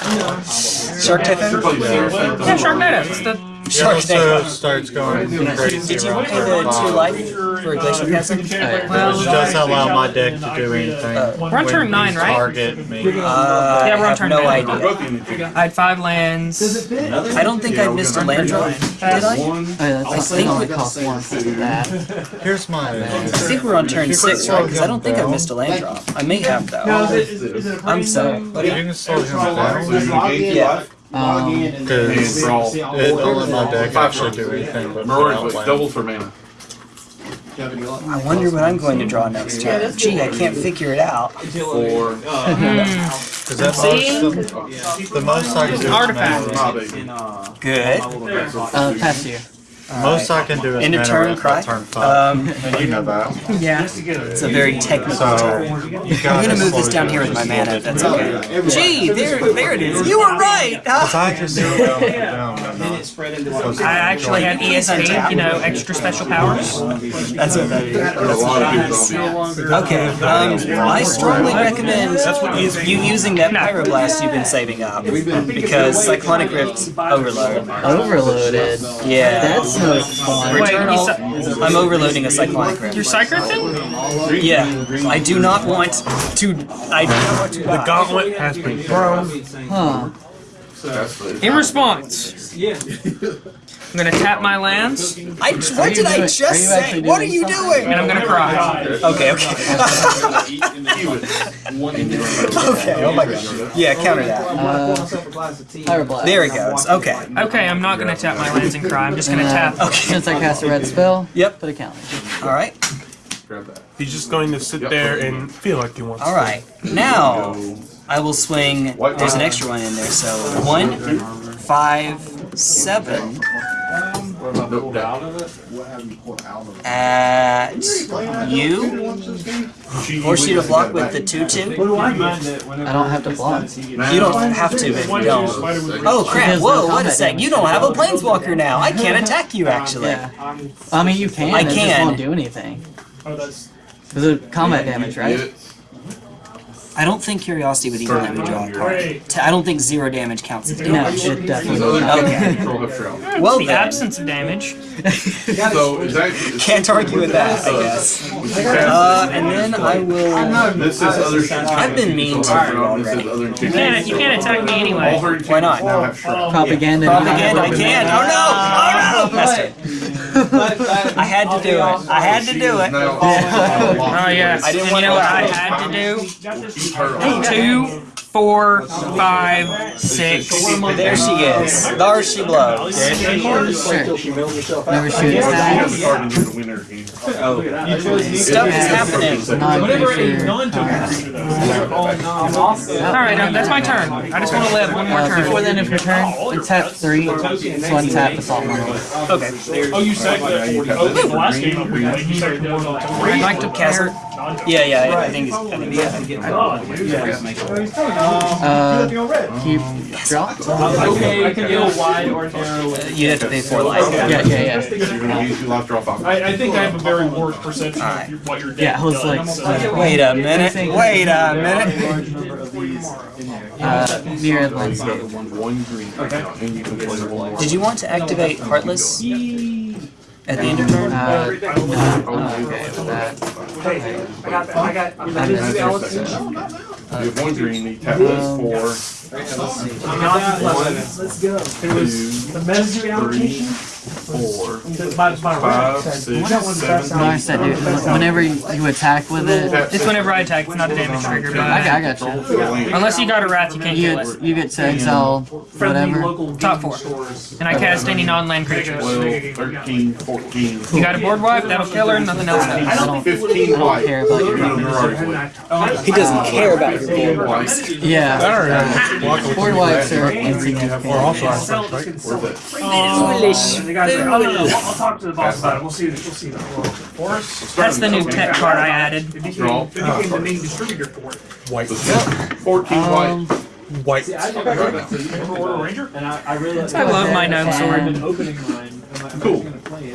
Shark Typhoon? Yeah, Sharknado. It's the It also Sharknado. starts going crazy Did you around pay turn the two life for Glacial Chasm? Which does allow my deck to do anything. We're on turn when nine, right? Target me. Uh, Yeah, we're I on have turn no nine. idea. I had five lands. I don't think I missed a land drop, did I? Oh, yeah, that's it only one for that. Here's my. I think we're on turn six, right? Because I don't think I missed a land drop. I may have No, though. is it, is, is it a I'm free- sorry. You can slow him down. So you gain Yeah. Um, Because draw. it don't let my deck actually do anything but put Mirage, out double for mana. I wonder what I'm going to draw next turn. Gee, I can't figure it out. Four. Because that See? most, the, the most I can do is Artifact. mana. Ah. Good. uh, pass you. Most I can do is End of turn, ramp cry. turn five. Um, you know that. Yeah. it's a very technical So turn. I'm gonna move this down here with my mana. little That's bit. okay. Gee, there, there it is. You were right. I just do it down, down, down, down. I actually have ESP, you know, extra special powers. That's okay. A lot of people don't. Okay. Um, I strongly recommend you using that pyroblast you've been saving up because cyclonic rift overload. Overloaded. Yeah. That's no fun. Wait, Returnal. you I'm overloading a cyclonic rift. You're Cycrifting? Yeah, I do not want to. I do not want to. The Gauntlet has been thrown. Huh. In response, Yeah. I'm gonna tap my lands, I, what did I just say? What are you doing? and I'm gonna cry. Okay, okay. okay, oh my god. Yeah, counter that. Uh, There it goes. Okay. Okay, I'm not gonna tap my lands and cry. I'm just gonna tap. Okay. Since I cast a red spell, Yep. put a counter. Alright. Grab that. He's just going to sit there and feel like he wants. Alright. Now, I will swing. There's an extra one in there, so one, five, seven Nope, down. at you. Force you to block with the 2 2. I don't have to block. You don't have to, but you don't. Oh crap, whoa, no wait a sec. You don't have a planeswalker now. I can't attack you actually. Yeah. I mean, you can. I can. It just can. won't do anything. Oh, that's. There's a combat damage, right? Get it. I don't think Curiosity would even let me draw a card. T- I don't think zero damage counts as No, it definitely So will not. Okay. the. Well the then. absence of damage. So is that? Can't argue with that, I guess. Uh, and then I will. This is other. I've been mean to you already. You can't. You can't attack me anyway. Why not? now have shrub. Propaganda. Propaganda, I can't. Oh no! Oh no! Messed it. I had to do it. I had to do it. Oh yes. I didn't want you know to- what I had to do? Two, four, five, six. There she is. There she blows. Never shoot attack. Stuff is happening. Non Whenever a creature. non-token. All right, um, that's my turn. I just want to live one more Uh, before turn. the end of your turn, tap three, so untap Basalt Monolith. Okay. Oh, you said that 40. Oh, the last game we played, you sacked the one I'd like to Castle. Pair. Yeah, yeah, I think it's. I think it's. Uh, keep drop. Okay, I can go wide or narrow. You have to pay four life. Yeah, yeah, yeah. You're gonna use your last draw five. I, I think I have a very warped perception Alright. of your- what your deck Yeah, I was like, does. uh, Wait a minute. Wait a minute. uh, Myriad Landscape. One green right now, and you can play one more. Did you want to activate Heartless at the end of turn? Uh, uh, okay, with that. I got, I got, I'm gonna do Alex. You have one green, you tap this four, Let's go. two, The message allocation. Four, My, my five, rank. six, That one's seven, best No, I said, dude, whenever you attack with it, Tap It's whenever I attack. It's not a damage trigger, I I got you. for the land. unless you got a wrath, you can't You kill get, it. you get to exile Friendly whatever. local Top four. stores. And I cast any non-land creatures. 12, 13, 14, You got a board wipe, that'll kill her, nothing else I does. don't, 15 I don't white. care about your gonna Mirage Blade. He doesn't care about your board. White. Yeah, uh, board wipes are Or insignificant. also aspect, right? Where's that? Foolish. The guys are, oh, no, no, I'll, I'll talk to the boss about it. We'll see. We'll see that. Forest. That's the new tech card I added. It became, Draw. it became the main distributor for it. White. 14 Um, white. White. Right now. Remember Order Ranger? And I, I really. I love my gnome sword. Opening mine. Cool.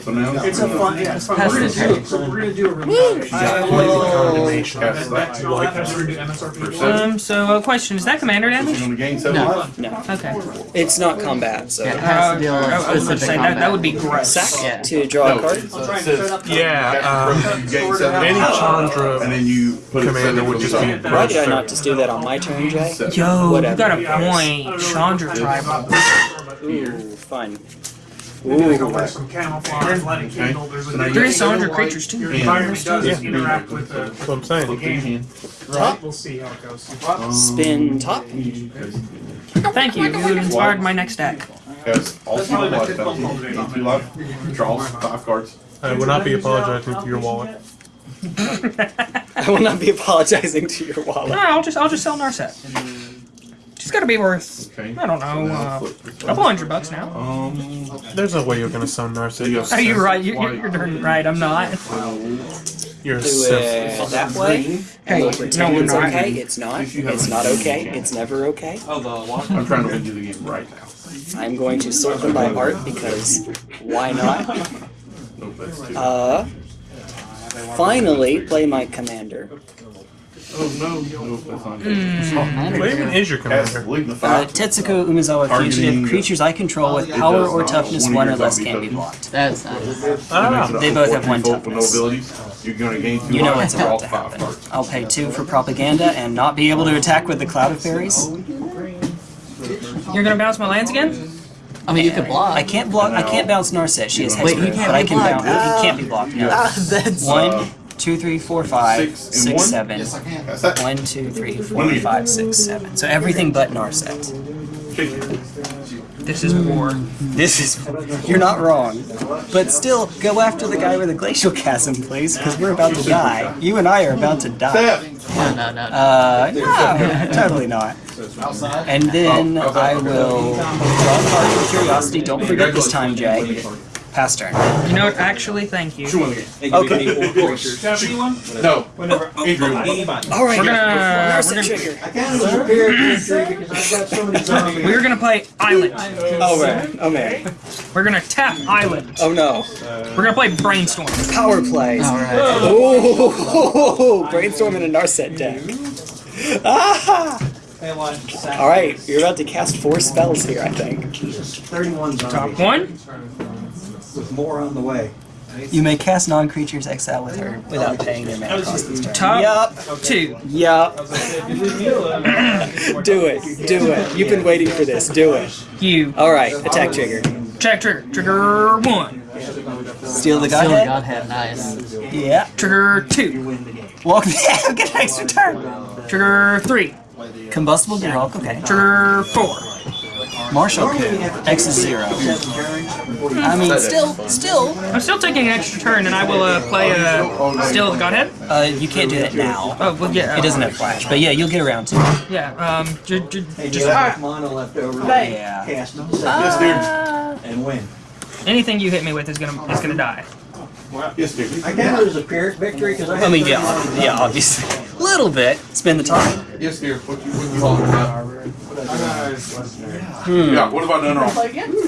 So now. It's a fun, yeah, it's fun. Pass We're the gonna do, turn. so we're gonna do a review. I will. Cast That's that. all that has to do Um, so, a question, is that commander You're damage? gonna gain seven No. No, Okay. it's not combat, so. Yeah, it has to Uh, deal I- I was with about to say, that, that would be gross. Sack Yeah. to draw a No, card. it says Yeah, um, you any Chandra and then you put commander seven would just be. Why did I not just do that on my turn, Jay? Yo, you got a point. Chandra tribal. Ooh, fun. Maybe Ooh. like some camouflage, lighting candle. There's a you There got is seven creatures too. Your and- environment does Yeah. interact with the, That's what I'm saying. Look in hand. right? We'll see how it goes. Spin top. Thank you. You inspired my next deck. Has all two life penalty. Gain two life. Draws five cards. I will not be apologizing to your wallet. I will not be apologizing to your No, wallet. I'll just I'll just sell Narset. She's got to be worth Okay. I don't know now uh, a couple hundred bucks now. Um, There's no way you're gonna sell Narset. Are you right? You're, you're, you're darn right. I'm not. You're a Do that way. Hey, We'll no, it's not. okay. It's not. It's not okay. It's never okay. I'm trying to win you the game right now. I'm going to sort them by art because why not? Nope. Uh, finally, play my commander. Oh no, nope, that's not Hmm. good. What even is your commander? Uh, Tetsuko Umezawa Targeting- Fugitive. Creatures I control with power or toughness One of one your or less can't be blocked. That's nice. I don't That know. makes it a They both have one fold with no toughness. You're gonna gain two You know what's about to happen. I'll pay two for propaganda and not be able to attack with the Cloud of Faeries. You're gonna bounce my lands again? I mean, you can block. I can't block. I can't bounce Narset. She has Wait, hexproof, he can't but I can blocked. bounce. He can't be blocked. No. that's One, two, three, four, five, Six and six, one? seven. That's that. One, two, three, four, five, six, seven. So everything but Narset. This is war. This is. You're not wrong. But still, go after the guy with the glacial chasm, please, because we're about to die. You and I are about to die. Steph. no, no, no. Uh, no, totally not. And then Oh. I will draw a card for curiosity. Don't forget this time, Jay. Pass turn. You know what? Actually, thank you. Which one? Okay. No. Andrew. All right. We're gonna. We're gonna trigger. I kind of prepared for this because I've got so many zombies. we're gonna play island. Oh man. Oh man. We're gonna tap island. Oh no. We're gonna play brainstorm. Power play. All right. Oh, brainstorm in a Narset deck. Ah! All right, you're about to cast four spells here, I think. 31 Top one. With more on the way. You may cast non-creatures exile with her without oh, paying their mana cost this turn. Top Yup. two. Yup. Do it. Do it. You've been waiting for this. Do it. You. All right, attack trigger. Check trigger. Trigger one. Steal the Still godhead. Godhead, nice. Yeah. Trigger two. Walk. Yeah, get an extra turn. Trigger three. Combustible Gearhulk. Okay. Trigger four. Martial coup. X is zero. I mean, still, still. I'm still taking an extra turn, and I will uh, play uh, Steel the Godhead. Uh, you can't do that now. Oh, well, yeah. It doesn't have flash, but yeah, you'll get around to it. Yeah. Um. J- j- And just you have mana left over. Yeah. Cast them Yes, dear. and win. anything you hit me with is gonna is gonna die. Yes, dear. I kind of was a Pyrrhic victory because I had I mean, yeah, yeah, obviously. Little bit. Spend the time. Yes, dear. What you, what you talking about? Hmm. Yeah, what have I done wrong? Play again? You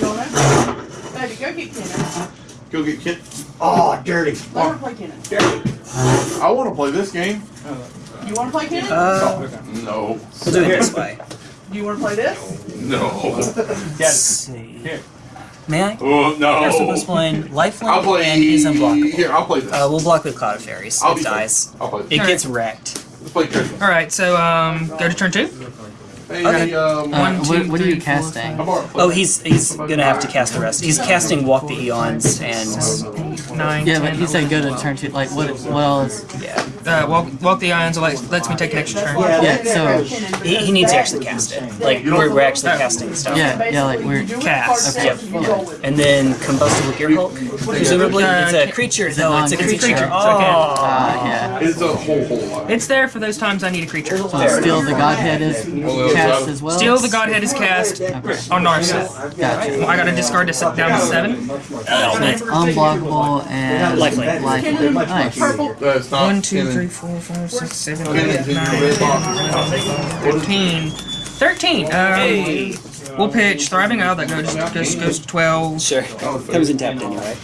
don't know? Baby, go get Kenan. Go get Kent. Oh, dirty. Let her play Kenan. I want to play this game. You want to play Kenan? Uh, No. we'll do it this way. Do you want to play this? No. Let's see. May I? Oh, no. You're supposed to play I'll lifelink play. and is unblockable. Here, I'll play this. Uh, we'll block with Cloud of Faeries. I'll It be dies. I'll play this. It Alright. gets wrecked. Let's play Christmas. All right. So um, go to turn two. Hey, Okay. um, Uh, what, what are you casting? Oh, he's he's gonna have to cast the rest. He's casting Walk the Aeons and Nine. Yeah, but 10, he said go to turn two. Like, what? What else? yeah. Uh, walk, walk the Aeons lets, lets me take an extra turn. Yeah, Yeah, so He, he needs to actually cast it. Like we're, we're actually casting stuff. yeah, yeah, like we're Cast. Yep. And then combustible Gearhulk. Presumably, Uh, it's a creature. No, it's a non- it's a creature. creature, so Oh. uh, yeah. It's a whole, whole lot. It's there for those times I need a creature. So still the Godhead is cast as well. Still, the Godhead is cast on Narset. Gotcha. I got to discard to set down to seven. So it's unblockable and Lifelink. lifelink. Nice. That's not. One, two, Kenan. three, four, five, six, seven, Kenan's eight, in your nine, red box. 15. 13. Um, we'll pitch Thriving Isle. That goes, goes, goes to 12. Sure. Comes in tapped anyway.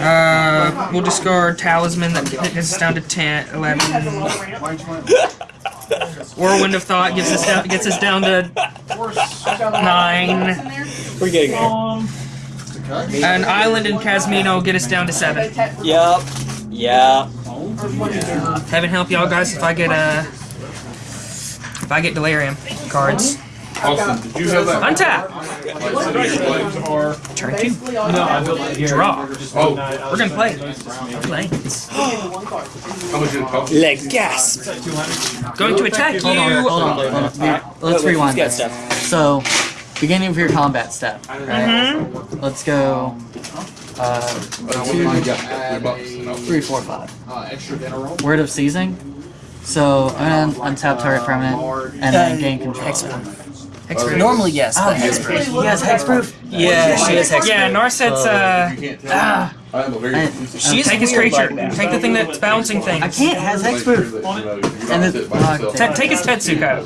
Uh, we'll discard Talisman. That gets us down to 10, 11. Whirlwind of Thought gives us down, gets us down to 9. We're getting there. An Island in Casmino get us down to 7. Yep. Yeah. Heaven help y'all guys if I get uh, if I get Delirium cards. Austin, did you have that? Untap! Turn two. Draw. Oh, We're gonna play. Lanes. how much did it cost? Leg gasp. Going to attack you. Hold on, hold on, hold on. Here, Let's rewind who's got this. stuff? So, beginning of your combat step. Right? Mhm. Let's go. Uh, Uh, what did you got? Three bucks? No. three, four, five. Word of seizing. So I'm gonna untap target permanent and then gain control. Hexproof. Normally, yes, Oh, but hexproof. You guys hexproof? Yeah, she has hexproof. Yeah, Narset's uh. You can't. I am a very. I- She's Take his creature. like. Take the thing that's bouncing things. I can't has hexproof. And And then- uh, Ta- take his Tetsuko.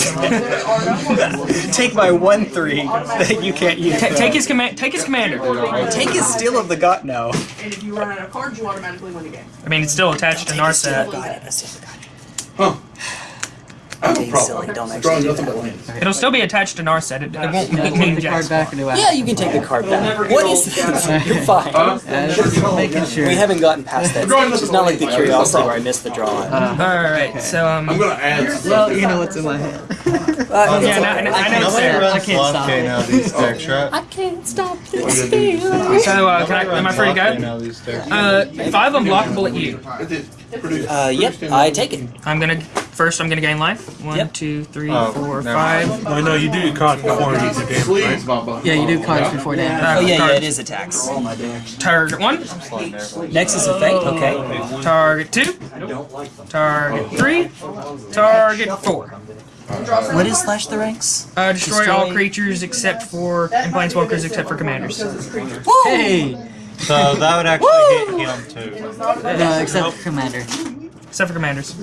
Take my one three that you can't use. Ta- take his command. Take his commander. Take his steal of the god. No. And if you run out of cards, you automatically win the game. I mean, it's still attached to Narset. Huh. I have a Being problem. silly, don't actually do that. but. It'll still be attached to Narset. It, it won't Can I mean take the jacks. card back or do I? Yeah, you can take the card back. What is this? You're fine. Huh? Uh, making sure. We haven't gotten past that stage. It's not like the curiosity where I missed the draw. Uh, All right. So um. I'm gonna add well, you know what's in my hand. Uh, Yeah, no, I know- I know it's Nobody there. I can't stop Lofty it. now these decks, right? I can't stop this you gonna do? feeling. So, uh, can I? Am I runs free to go? now these decks. Uh, five unblockable at you. uh, yep, I take it. I'm gonna first. I'm gonna gain life. One, Yep. two, three, Oh, four, never five. Oh no, you do your cards before you do damage, right? Sleeves, my butt. Yeah, you do cards before damage. Uh, Oh yeah, yeah, target- it is attacks. Target one. Nexus of Fate. Okay. Target two. Target three. Target four. What is Slash the Ranks? Uh, destroy, Destroy- all creatures except for and planeswalkers except for commanders. Hey. So that would actually hit him too. No, except for Commander. Except for commanders.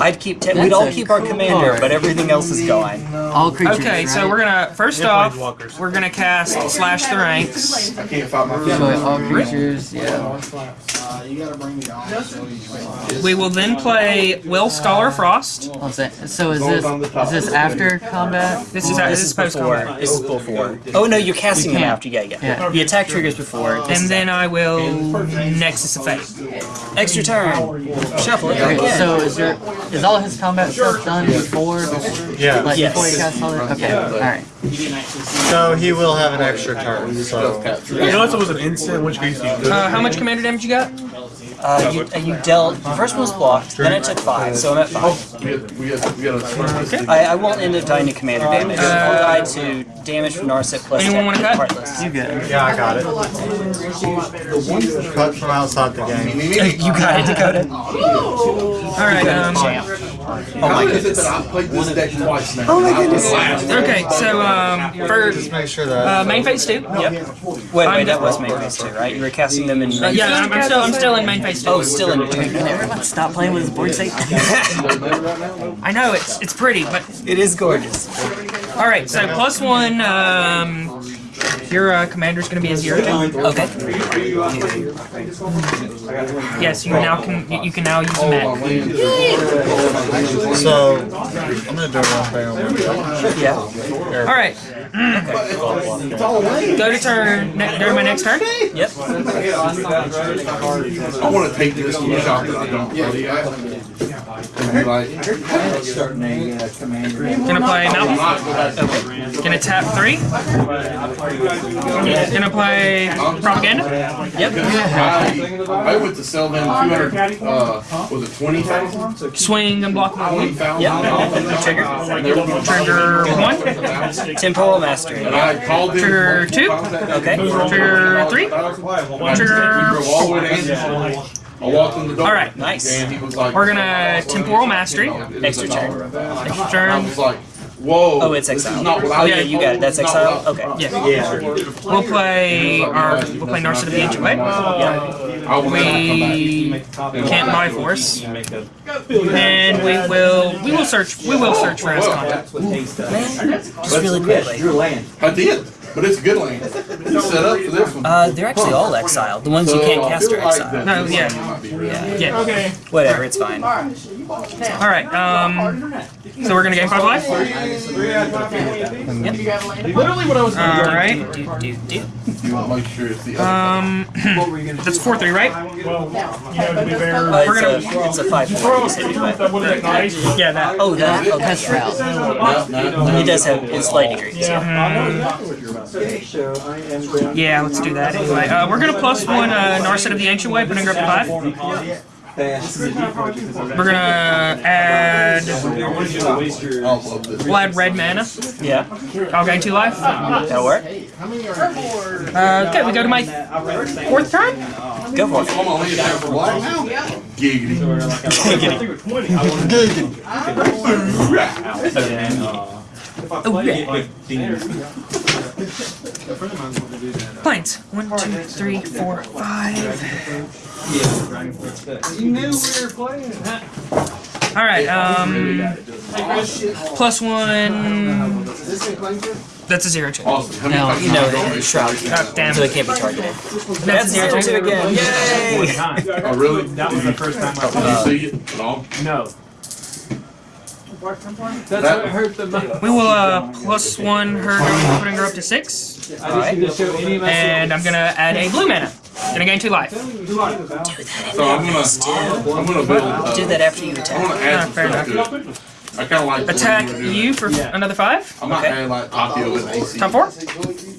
I'd keep. Te- we'd all a keep our commander, card. but everything else is gone. All creatures. Okay, so we're gonna first Yeah, off we're gonna cast slash the ranks. I can't fight my Destroy all creatures, yeah. We will then play Will Scholar Frost. One. So is this is this after combat? This is This this is is post before. combat. This is before. Oh no, you're casting You after. Yeah, yeah. Yeah. The attack triggers before. And then I will Nexus of Fate. extra turn. Shuffle. Okay, so is there is all his combat stuff done before Yeah. like Yes. before he casts all that? Okay, alright. So he will have an extra turn. So know, it was an instant, which case you could. Uh, how much commander damage you got? Uh, you, uh, you dealt. The first one was blocked. Then it took five, so I'm at five. We got, we got, we got a. I, I won't end up dying to commander damage. I'll die to damage from Narset plus Anyone wanna cut? Heartless. You good. yeah, I got it. Cut from outside the game. You got it, Dakota. All right. Um, Oh my How is it goodness. that I've played this deck twice now? Oh my goodness. okay. So um, for Just make sure that. uh, main phase two. Yep. Wait, wait, that was main phase two, right? You were casting them in. Uh, yeah, I'm, I'm still I'm still in main phase two. Oh, still in. Can everyone stop playing with his board state? I know it's it's pretty, but It is gorgeous. all right. So plus one. Um, your uh, is gonna be a zero. Okay. Yes, you now can you- you can now use a mech. So I'm gonna do one thing on one turn. Yeah. All right. Go to turn. Ne- go to my next turn. Yep. I want to take this to a shop that I don't play at. And be like, Gonna play mountain. Gonna tap three. Gonna play propaganda. Yep. I, I went to sell them 200, uh, was it 20,000? Swing unblockable. 20,000? Yep. Trigger. Trigger one. Temporal mastery. And I. Trigger two. Okay. Trigger three. Trigger We drove all the way to Angelo. I walked in the door. All right. Nice. And he was like, We're gonna temporal mastery. Extra turn. Extra turn. whoa. Oh, it's this is exile. not what I Oh yeah, you got it. That's Not exile. what I- Okay. Yeah. We'll play our. We'll play Narset of the Ancient Way. I will never come back. We can't buy force, and we will. We will search. We will search for contact. Just really quickly. I did, but it's good land. It's set up for this one. Uh, they're actually all exiled. The ones you can't cast are exiled. No, this yeah. one might be real. Yeah. Okay. Whatever, it's fine. All right. Um. So we're gonna gain five life. Literally what I was All right. You want to make sure it's the other. Um. That's four three, right? Well, you know, to be fair, Uh, We're it's, a, it's a five throw point. a truth that would have been nice. Yeah, that. Oh, that. Okay. Test route. No, no, no. It does have it's light degrees. Yeah, let's do that anyway. Uh, we're gonna plus one uh, Narset of the Ancient Way, putting her up to five. We're gonna add. I'll love this. We'll add red mana. Yeah. I'll gain two life. That'll work. Uh, okay, we go to my fourth turn. Go for it. Hold on, leave that for black now. Giggity. Oh, yeah. Planes. One, two, three, four, five. You knew we were playing. All right. Um, plus one. That's a zero two. Awesome. How many No, You know have that shroud. Oh, damn. So they can't be targeted. That's That's a zero zero two two. again. Yay! Oh, really? That was the first time I Did you see it at all? No. That's what hurt the most. We will uh plus one her, putting her up to six, I just need to show any of my and I'm gonna add a blue mana. Gonna gain two life. So I'm gonna, I'm gonna build. Uh, Do that after you I attack. want to add Ah, fair stuff to. I kinda like. attack you it. for another five. I'm not adding like Akio with AC. Top four.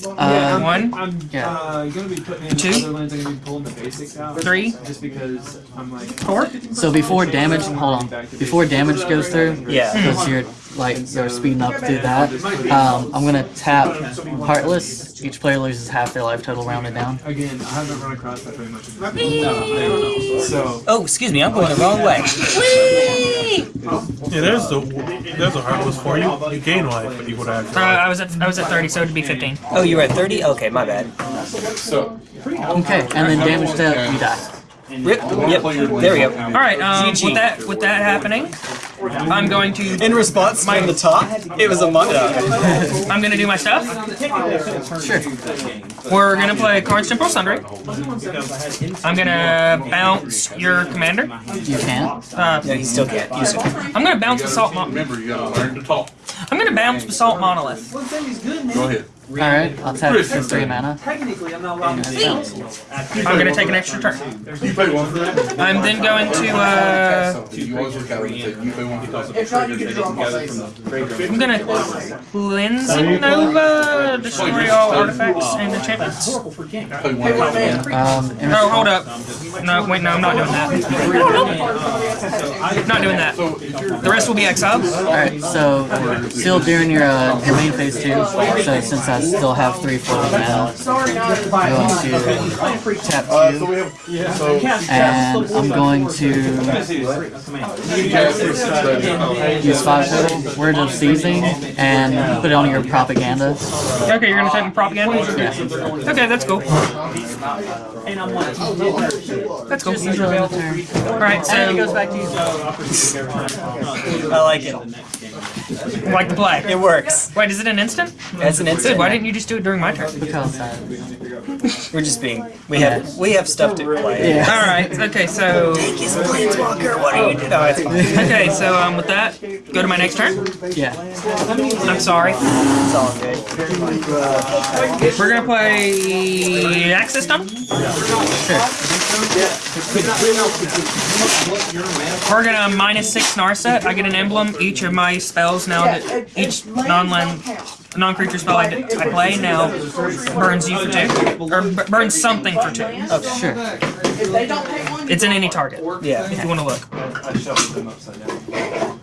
Uh, One, I'm Yeah. uh, gonna be putting in Two. other lands. I'm gonna be pulling the basics out. Three. Just because I'm like. four. So before damage, hold on. Before damage goes through, Yeah. because you're like you're speeding up through that. Um, I'm gonna tap Heartless. Each player loses half their life total rounded down. Again, I haven't run across that very much. in. So. Oh, excuse me, I'm going the wrong way. Yeah, there's the there's a heartless for you. You gain life, but equal to Uh. I was at I was at thirty, so it'd be fifteen. Oh, you were at 30? Okay, my bad. So, Okay, and then damage to you die. Rip. Yep. There we go. All right. Um, with that with that happening, I'm going to In response, from the top, it was a mo- uh, I'm gonna do my stuff. Sure. We're gonna play Karn's Temporal Sundering. I'm gonna bounce your commander. You can't. Uh, No, he still can't use it. I'm gonna bounce Basalt. Mo- remember, you gotta learn to talk. I'm gonna bounce Basalt Monolith. Go ahead. Alright, I'll tap for three mana. Technically, I'm not allowed to I'm gonna take an extra turn. You pay one? I'm then going to uh, You always look at it and say, you pay one for that. If not, you can draw. I'm gonna cleansing Nova, destroy all artifacts and enchantments. Pay for what Um, in Oh, hold up. No, wait, no, I'm not doing that. Not doing that. So, if you're. The rest will be exiled. Alright, so still during your uh, your main phase two, so since I still have three floating mana, Sorry, to I'm going to tap Uh, two, we have, so. and I'm going to use five total, Word of Seizing, and put it on your propaganda. Okay, you're gonna take my propaganda? Yeah. Okay, that's cool. That's cool. Alright, And it goes back to you. I like it. like the play. It works. Wait, is it an instant? That's an instant. why didn't you just do it during my turn? Because uh, We're just being. We have we have stuff to play. yeah. Alright, okay, so. He's a planeswalker. What are you doing? No, it's fine. Okay, so um, with that, go to my next turn. Yeah. I'm sorry. It's all good. We're gonna play Access Dump. We're gonna minus six Narset. I get an emblem. Each of my spells now that each non-land, non-creature spell I play now burns you for two, or b- burns something for two. Oh, Sure. If they don't pay one, It's in any target. Yeah. If you want to look. I shuffled them upside down.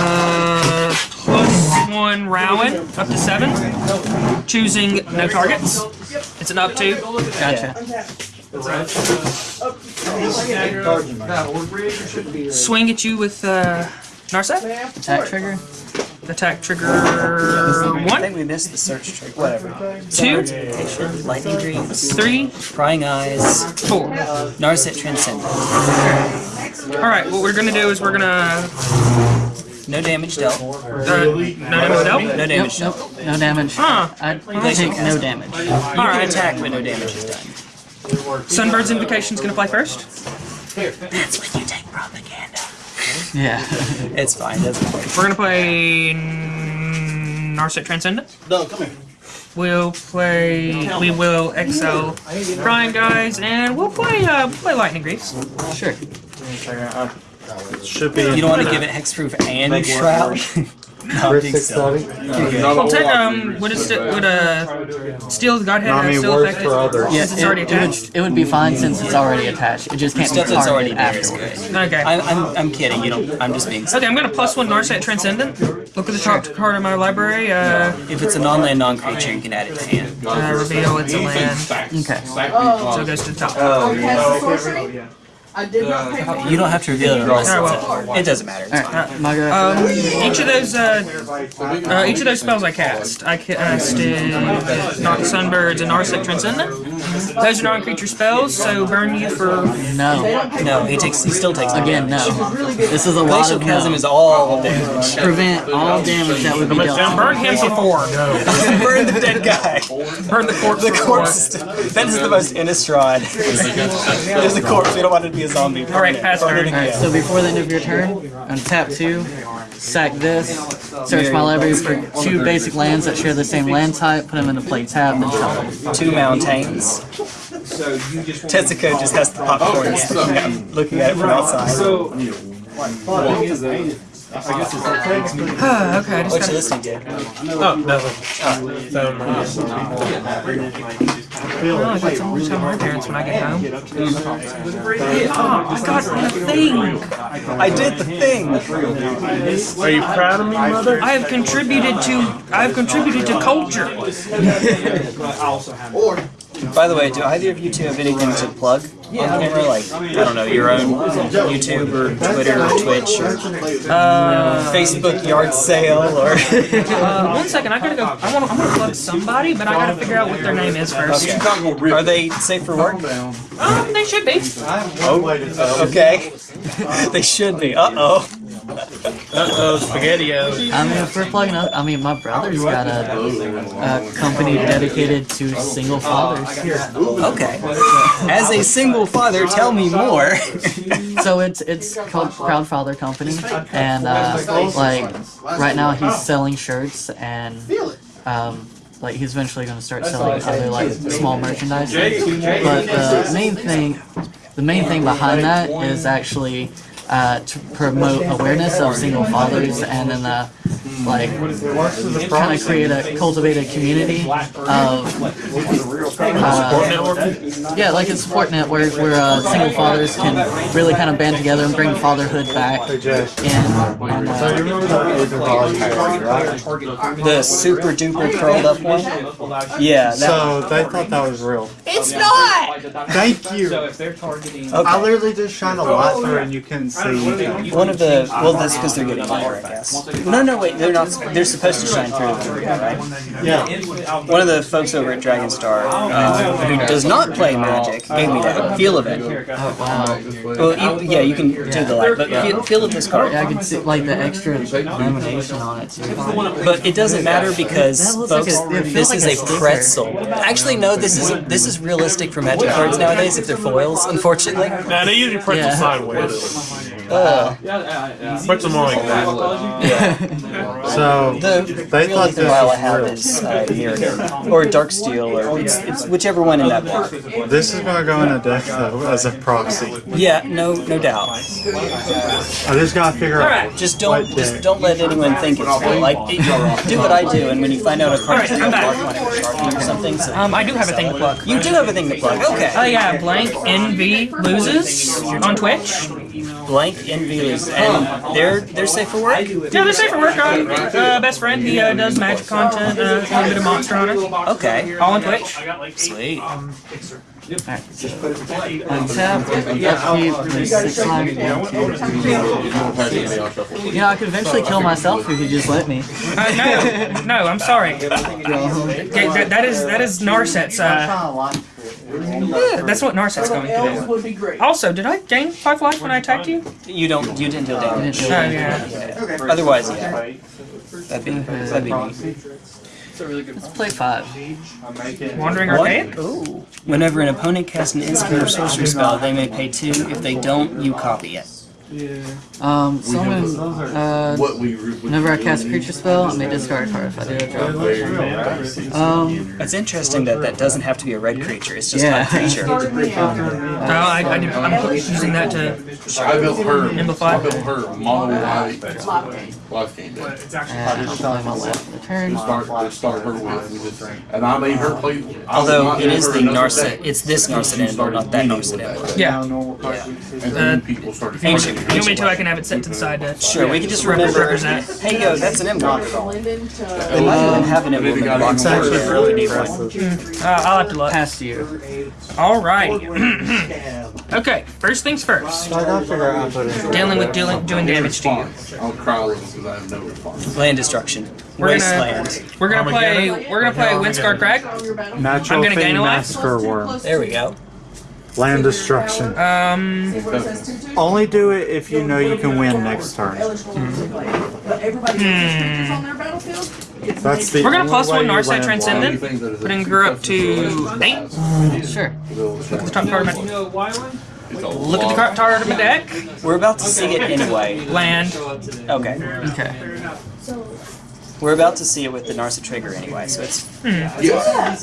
Uh, plus one Rowan up to seven. Choosing no targets. It's an up two. Gotcha. Swing at you with uh, Narset. Attack trigger. Attack trigger I one, I think we missed the search trigger. Whatever. two, Lightning Greaves, three, Prying Eyes, four. Narset Transcendent. All right, what we're gonna do is we're gonna No damage dealt. uh, no damage dealt. No Nope, damage dealt. nope, no damage. Huh. I take no damage. You can attack, but no damage is done. Sunbird's Invocation's gonna play first. That's when you take propaganda. Yeah. It's fine. Doesn't matter. We're gonna play Narset Transcendent. No, come here. We'll play. We will excel Prying Eyes, and we'll play. Uh, we'll play Lightning Greaves. Sure. Should be. You don't want to give it hexproof and shroud. no, I think so. Well, take, um, would it sti- would uh, Steel the Godhead I uh, mean, still affect it? others. Yeah, Since it's already it, it would, attached. it would be fine since it's already attached. It just can't be Stuff already targeted there is afterwards. Okay. I'm, I'm, I'm kidding. You don't. I'm just being. Okay, I'm gonna plus one Narset Transcendent. Look at the top card of my library. Uh, If it's a non-land, non-creature, you can add it to hand. uh reveal it's a land. Okay. So it goes to the top. oh, cast sorcery? I did not pay one. You don't have to reveal it unless Oh, it's It doesn't matter. It's fine. Alright. Um, each of those, uh, uh, each of those spells I cast, I casted not Sunbirds and Narset Transcendent. Those are non-creature spells, so burn you for. no. No, he takes. He still takes. Again, no. This is a lot Glacial of Chasm no. is all damage. Prevent all damage that would be dealt. Burn him for four. Burn the dead guy. Burn the corpse. The corpse. Is, that is the most Innistrad. There's a corpse. We don't want it to be a zombie. All right, pass turn. Alright, so before the end of your turn, I'm tap two, sack this, search my library for two basic lands that share the same land type, put them into play tab, then shuffle. Two mountains. So you just Tetsuko just has the popcorn looking at, looking at it from outside. So okay, I just What you gotta, listening to? Oh, nothing. So, well, Oh, I got some tell my parents when I get home. Oh, I got the thing! I did the thing. are you proud of me, mother? I have contributed to, I have contributed to culture. By the way, do either of you two have anything to plug on camera? Like, I don't know, your own YouTube or Twitter or Twitch or Uh, Facebook yard sale or. uh, one second, I gotta go, I wanna, I'm gonna plug somebody, but I gotta figure out what their name is first. Okay. Are they safe for work? Um, they should be. Oh, okay. they should be. Uh oh. Uh-oh, SpaghettiO. I mean, if we're plugging up, I mean, my brother's got a, a company dedicated to single fathers. Okay. As a single father, tell me more. So it's it's called Proud Father Company, and uh, like right now he's selling shirts and um, like he's eventually going to start selling other like small merchandise. But the main thing, the main thing behind that is actually uh, to promote awareness of single fathers and then uh, like kind of create a cultivate a community of uh, yeah, like a support network where uh, single fathers can really kind of band together and bring fatherhood back. And, and uh, the super duper curled up one. Yeah. So they thought that was real. It's not. Thank So you. if they're targeting I literally just shine a light through and you couldn't see. One of the well, that's because they're getting older, I guess. No, no, wait, they're not. They're supposed to shine through, right? Yeah. One of the folks over at Dragon Star, uh, who does not play Magic, gave me that feel of it. oh wow, Well, you, yeah, you can do the light, but feel, feel of this card. yeah, I can see like the extra lamination on it too. But it doesn't matter because, That like folks, a- this like is a a pretzel. Actually, no, this is this is realistic for Magic cards nowadays if they're foils. Unfortunately. Nah, they usually print Yeah. Them sideways. Uh, Print them like that. So the they the thought only thing I this have was is uh, Mirrodin or Darksteel or it's, it's whichever one in that book. real. This is gonna go in a deck though as a proxy. Yeah, no, no doubt. I just gotta figure out. Alright, Just don't, just deck? don't let anyone think it's real. Like, it- do what I do, and when you find out a card is Alright, real, I'm back. mark on it with Sharpie or something. So um, I do have a thing to plug. you do have a thing to plug. Okay. Oh yeah, Blank NV loses on Twitch. Blank envy loses, and they're they're safe for work. Yeah, they're safe for work. Um, uh, best friend, he uh, does magic content, uh, a little bit of Monster Hunter, Okay. all on Twitch. Sweet. Untap, upkeep, there's six life, one, two, three. You know, I could eventually kill myself if you just let me. Uh, no, no, I'm sorry. Okay, that, that is that is Narset's. Uh, that's what Narset's going to would be great. do. Also, did I gain five life when I attacked you? You don't. You didn't deal damage. Oh yeah. Otherwise, yeah. That'd be that'd be neat. Let's play five. Wandering What? Archaic. Ooh. Whenever an opponent casts an instant or sorcery spell, they may pay two. If they don't, you copy it. Um, someone, uh, What we. whenever I cast a creature spell, I may discard a card if I do a draw. Um, It's interesting that that doesn't have to be a red creature. It's just Yeah. a creature. Oh, I, I did, I'm using that to. I built her. Amplify. I built her mono white life game deck. and I'll play my left for the turn. Start, start her with, we and I made her play. I Although was it not is the giving her another Narset, deck. it's this Narset emblem, not that Narset emblem. Yeah. And then people started. Ancient. You want me to? I can have it set to the side to. Sure, we can just Rep- remember. represent. Hey, yo, that's an emblem. Blended to. They might even have an emblem in the box. actually really We need one. Uh, I'll have to look. Past you. All right. okay. First things first. So I gotta figure out how to put it. Dealing with dealing doing damage to you. I'll cry a little because I have no response. Land destruction. We're Wasteland. gonna we're gonna play we're gonna play Windscar Crack. Natural I'm gonna gain Thing a life. Massacre Worm. There we go. Land Destruction. Um. Only do it if you know you can win next turn. But everybody has on their battlefield. That's the We're gonna only plus way one you Narset Transcendent, Anything that is a putting her up to eight. Sure. Look at the top card of my, It's look at the lot. card card of my deck. We're about to see it anyway. Land. Okay. Okay. We're about to see it with the Narset trigger anyway, so it's Yeah.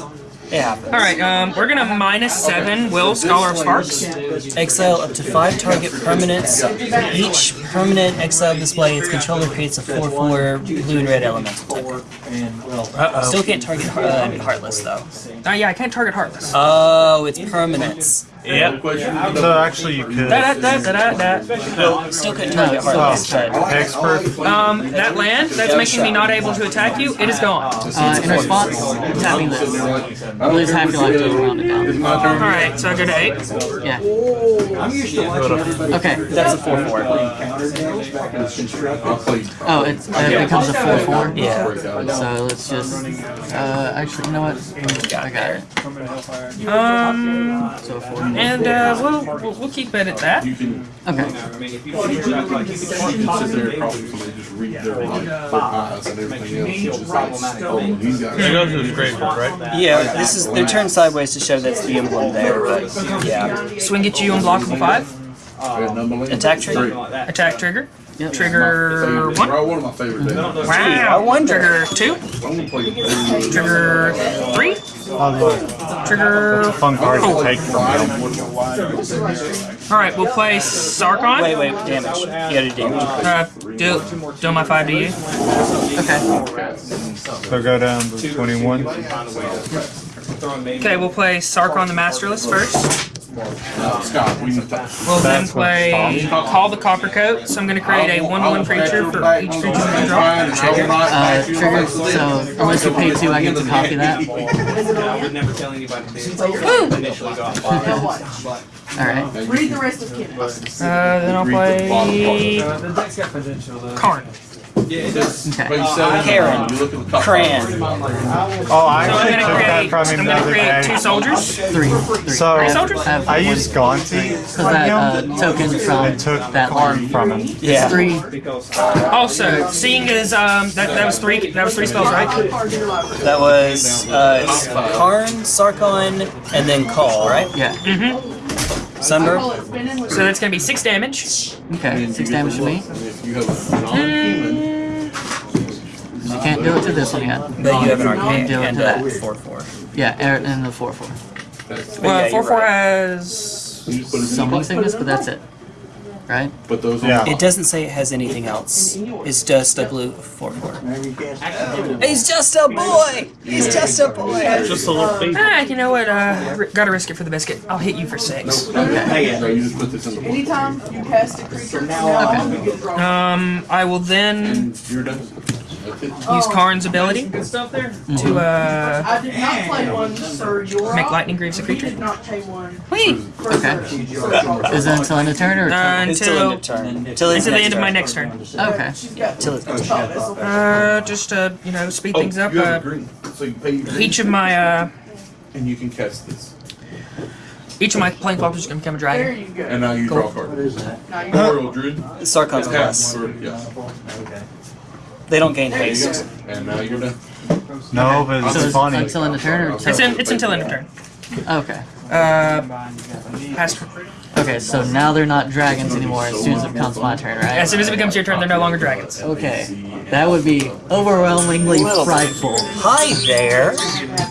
It happens. Alright, um, we're gonna minus seven Will Scholar of Sparks. Exile up to five target permanents. Each permanent exile display its controller creates a 4-4 blue and red elemental type. Uh Still can't target uh, Heartless though. oh. Uh, yeah, I can't target Heartless. Oh, it's permanents. Yep. So actually, you could. Da, da, da, da, da, da. Still couldn't target Heartless, but Expert. Um, that land that's making me not able to attack you, it is gone. Uh, in response, tapping this. Lose half your life to round it down. Alright, so I go to eight. Yeah. I'm used to watching everybody. Okay. that's a 4-4. Counter deals back in this construction. I played. Oh, it's, it becomes a 4-4? Yeah. So let's just, uh, actually, you know what? I got it. Um, So 4. And uh, we'll, we'll we'll keep it at that. You can, Okay. you can sit there and probably just read their like and everything else. It's just like, oh, he's got. It goes to the graveyard, right? Yeah, this is they're turned sideways to show that's the emblem there, but yeah. Swing at you unblockable five. Attack trigger? Attack trigger. Yep. Trigger one. One of my favorite days. Wow. I wonder. Trigger two. I'm gonna Trigger three. Oh, look. Trigger. Fun card to take from him. All right, we'll play Sarkhan. Wait, wait, damage. You gotta do damage. Uh, do do my five to you. Okay. So go down to 21. Okay, we'll play Sarkhan the Masterless first. Uh, Scott, we can talk. We'll then That's what play Call the Copper Coat. So I'm going to create a 1-1 creature for each creature we draw. Uh, trigger, so unless you pay 2, I get to copy that. I would never tell anybody to initially got Alright. Read the rest of Kenneth. Uh, then I'll play Karn. Okay. Karen. You look at the top. Cran. Oh, I So I'm actually going to took that create, from I'm him the going to other create two day. soldiers. 3. 3. So, I soldiers? have, I I used Gaunty because that uh, token and from took that Karn one. from him. Yeah. 3. Also, seeing as um that, that was three that was three spells, right? That was uh, Karn, Sarkhan, and then Call, right? Yeah. Mm-hmm. Sunburn? So that's going to be six damage. Okay. 6 damage to me. If you have non-human, You can't do it to this one yet. But you have an arcane Do it to a that. 4-4. Yeah, and the 4 4. that's, Well, yeah, four you're four right. has. you just put it in Summoning the sickness, but that's it. Right? Put those Yeah. on. It doesn't say it has anything else. It's just a blue 4-4. Maybe you can't. He's just a boy! He's just a boy! Just a little baby. Ah, you know what? Uh, r- gotta risk it for the biscuit. I'll hit you for six. Okay. No, you just put this in the book. Anytime you cast a creature, now Okay. you get drawn. Um, I will then And you're done. That's it. use Karn's ability Good stuff there. to uh I did not play one, Sir Yora. make lightning greaves a We creature. did not play one. Wait, Okay. Is it until end of turn or uh, It's until turn. Till his until the end of my next turn. Okay. She's Till his next Oh, turn. this'll- Uh, just to you know speed things Oh, up. you have a Uh, green, so you pay your green, each of my uh and you can cast this. each of my planeswalkers is gonna become a There dragon. you go. And now you draw a card. What is that? Now you Memorial Druid. Sarkhan's Half plus. for- yeah. They don't gain haste. And now you're done. No, but So it's it's funny. until end of turn or It's in, it's until end of turn. Okay. Uh, past. Okay, so now they're not dragons anymore as soon as it becomes my turn, right? As soon as it becomes your turn, they're no longer dragons. Okay. That would be overwhelmingly frightful. Hi there!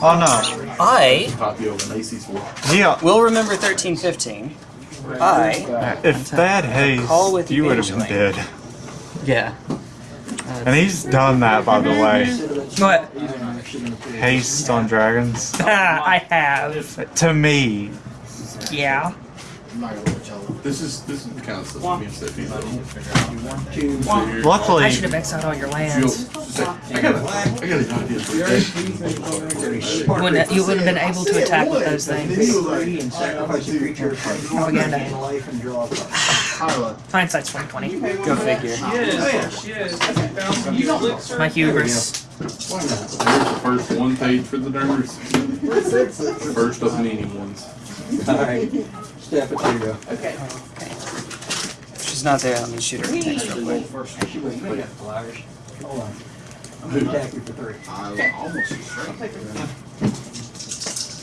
Oh no. I Copy of an AC's for. Yeah. will remember 1315. I If that haste, you would have been dead. Yeah. And he's done that, by the way. What? Haste on dragons. I have. To me, Yeah. This is this is kind of stuff me and Steffi. So here, luckily, I should have exiled all your you'll lands. I got a, I got an idea for you. You wouldn't, you wouldn't have been able to attack with those things. Three and sacrifice a creature. Propaganda. Gain life and draw a card. Hindsight's 2020. go figure. Yes, yes. My hubris. There's the first one page for the nerds. First of many ones. Alright. Step it, there you go. Okay. If she's not there, let me shoot her a text real quick. Actually, wait, you got flowers. Hold on. I'm gonna attack you for three.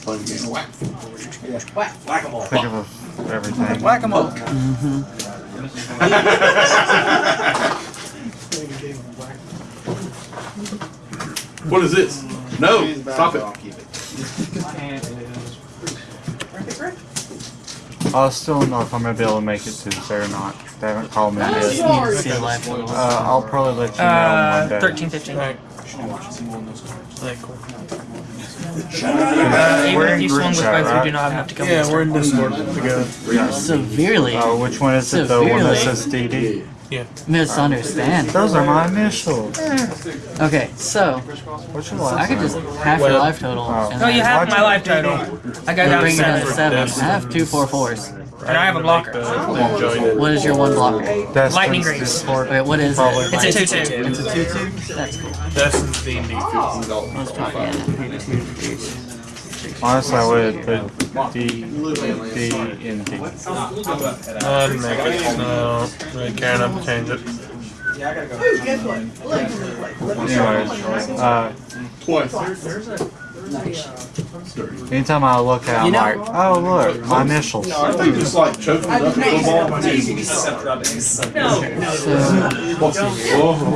Fun game. Whack. think of everything. Whack 'em mm-hmm. up. What is this? No, stop it. I'll still don't know if I'm gonna be able to make it Tuesday or not. They haven't called me yet. need to see the live total. Uh, I'll probably let you know Uh, Monday. 13, 15. Uh, Alright, cool. even We're in you group swung with chat, both, we right? do not have to kill Yeah, we're in Discord together. Severely Oh, which one is it? The one that says DD? Misunderstand. Those are my initials. Hmm. Okay, so What's your I last could just half your life total. Oh. and Oh, you have my life total. I got down to bring it down to seven. seven. I have two four fours. And I have a blocker. What is your one blocker? Destin's Lightning Greaves. Discord. Wait, what is it? It's a 2 2. It's a two two. That's cool. Destin's D&D. Let's try again. Honestly, I would put D, D, and D. I'd make it. No, really care enough to change it. Guess what? Anyways, uh, Twice. anytime I look at it, I'm like, oh look, my initials. I think just like choking it up in football.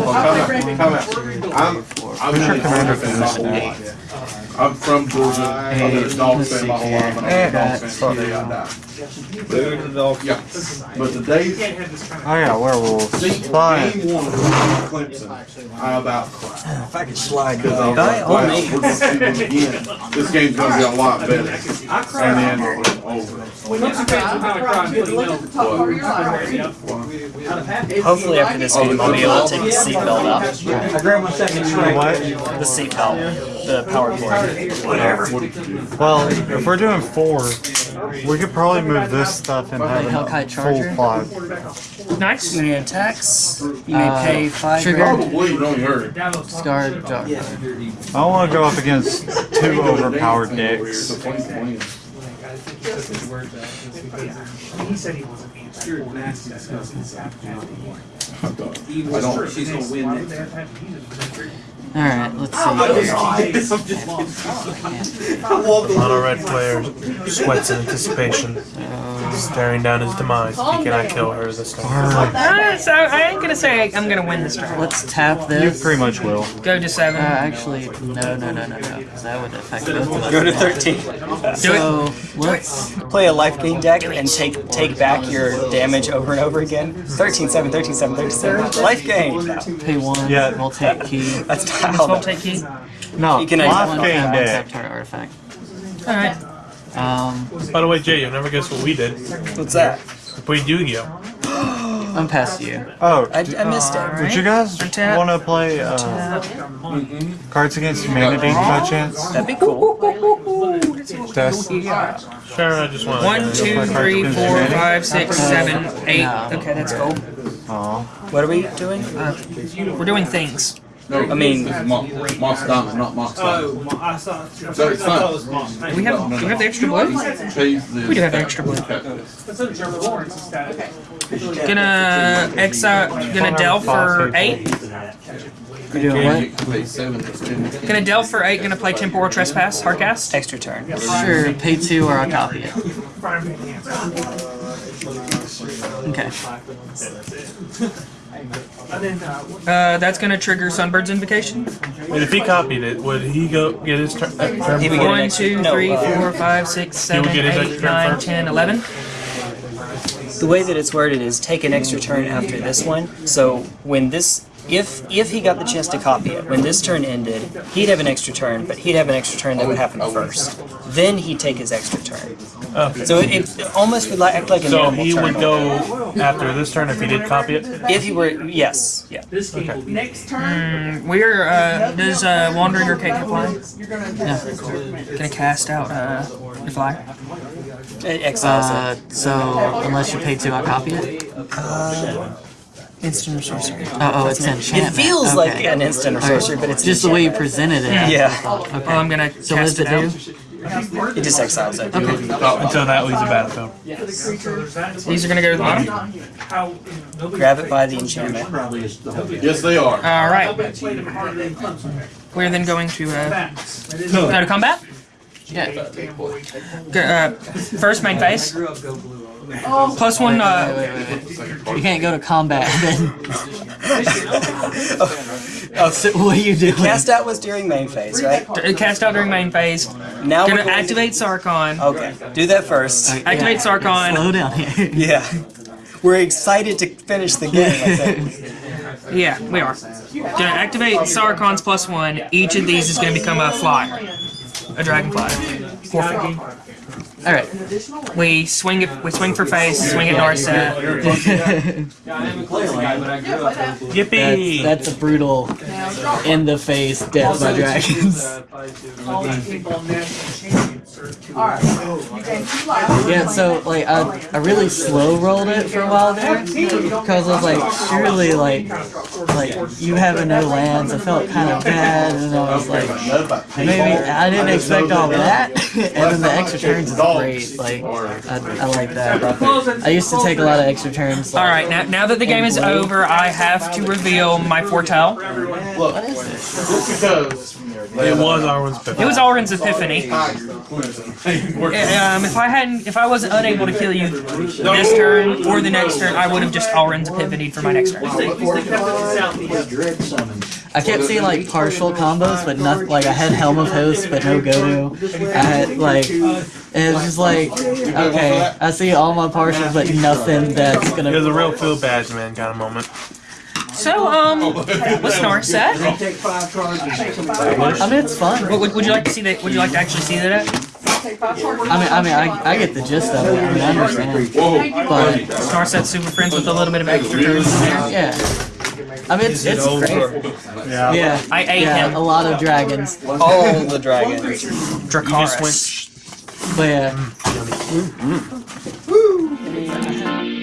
Time out, time out. I'm, I'm your commander Georgia for fan this whole life. I'm from Georgia. I've been a dog fan my whole life. and I'm a dog fan today I die. Yeah, but the days, Oh yeah, werewolves. see, Fine. game one of Clemson, I about cried. If I could slide Because I was like, wow, we're gonna see them again. This game's gonna be a lot better. And then it was over. Hopefully after this game I'll be able to take the seatbelt off. I grabbed my second drink. What? The seatbelt. The power cord. Whatever. Well, if we're doing four, we could probably move this stuff and have Hellkite a Charger? full five. Nice. Many attacks. You may Uh, pay five trigger. grand. Probably, you don't hurt. Scarred jar. I want to go up against two overpowered decks. I don't. She's gonna win that. Alright, let's see. A lot of red players sweats in anticipation, staring down his demise. He cannot kill her this time. Uh, so I ain't gonna say I'm gonna win this round. Let's tap this. You pretty much will. Go to Uh, 7. actually, no, no, no, no, no, because that would affect both of us. Go to 13. So, let's Play a life gain deck and take take back your damage over and over again. 13 7, 13 7, 13 7. Life gain. Pay one. Yeah. We'll take key. that's Swap tile. take key. No, You can life One game tap, deck. untap target artifact. Alright. Um, By the way, Jay, you'll never guess what we did. What's that? We played Yu-Gi-Oh! I'm past you. Oh, I, I missed it. would you guys Untap. want to play uh, Cards Against Humanity by chance? That'd be cool. Test. Sure, I just want One, two, three, four, five, six, seven, eight. Okay, that's cool. Aw. What are we doing? We're doing things. No, I mean- this is Moss Diamond, not Moss Diamond. Oh, I saw. So it's fine. Do we have do we have the extra blood? We do have extra blood. It's a German Lawrence instead. Gonna exile. Gonna delve for eight. We're doing what? can pay seven to spend it. Gonna delve for eight. Gonna play temporal trespass. Hardcast. Extra turn. Sure, pay two or I'll copy it. Okay. Uh, that's gonna trigger Sunbird's invocation. And if he copied it, would he go get his turn? Uh, He would get an One, two, no, three, four, five, six, He seven, eight, extra turn nine, first? ten, eleven. The way that it's worded is take an extra turn after this one. So when this, if if he got the chance to copy it, when this turn ended, he'd have an extra turn, but he'd have an extra turn that would happen first. Then he'd take his extra turn. Okay. So it, it almost would like, act like a So normal he turn. would go after this turn if he did copy it? If he were, yes, yeah. Okay. Next turn, We're uh, does uh, Wandering Archaic apply? you're gonna. Gonna cast out uh, your flyer. It exiles Uh, so, unless you pay two, I'll copy it? it. Instant or sorcery. Oh, oh, it's It enchantment. feels like an instant or Alright, sorcery, but it's Just the way you presented it. Yeah, Well, I'm gonna So cast it it out. do? just exiles it. Until that leaves a battlefield. These are gonna go to the bottom. Grab it by the enchantment. Yes, they are. All right. We're then going to uh, go to combat. Yeah. Go, uh, first main phase. Plus one. Uh. You can't go to combat then. Oh, So what are you doing? cast out was during main phase, right? D- Cast out during main phase. Now we're Gonna activate Sarkhan. Okay, do that first. Activate Sarkhan. Slow down here. Yeah. We're excited to finish the game, I think. Yeah, we are. Gonna activate Sarkhan's plus one. Each of these is gonna become a flyer. A dragon flyer. Four fifty. Alright. We swing it we swing for face, swing at Narset. Yeah, I am a classic guy, but I grew up. That's, Yippee! that's a brutal in the face death by dragons. All these people on national champions are two. Alright, you gain two lives. Yeah, so like I, I really slow rolled it for a while there because I was like, surely like like you having no lands, I felt kind of bad, and I was like, maybe I didn't expect all that, and then the extra turns is great. Like I, I like that. I used to take a lot of extra turns. Like, Alright, now, now that the game is over, I have to reveal my foretell. Look, what is this? Just. It was Alrund's Epiphany. It was Alrund's epiphany. Um, if I hadn't, if I wasn't unable to kill you this turn or the next turn, I would have just Alrund's epiphany for my next turn. I kept seeing like partial combos, but not like I had Helm of Hosts, but no Godo. I had like it was just like okay, I see all my partials, but nothing that's gonna. There's a real feel badge man kind of moment. So, um, what's Narset? Take five charges. I mean, it's fun. What would, would you like to see that? Would you like to actually see that? At? Take five charges. I mean, I mean, I, I get the gist of it. I mean, I understand. But Narset super friends with a little bit of extra turns in there. yeah, I mean, it's, it's great. Yeah, yeah. I ate yeah, him. a lot of dragons. All the dragons. Dracarys. But yeah, mm. Mm. Mm.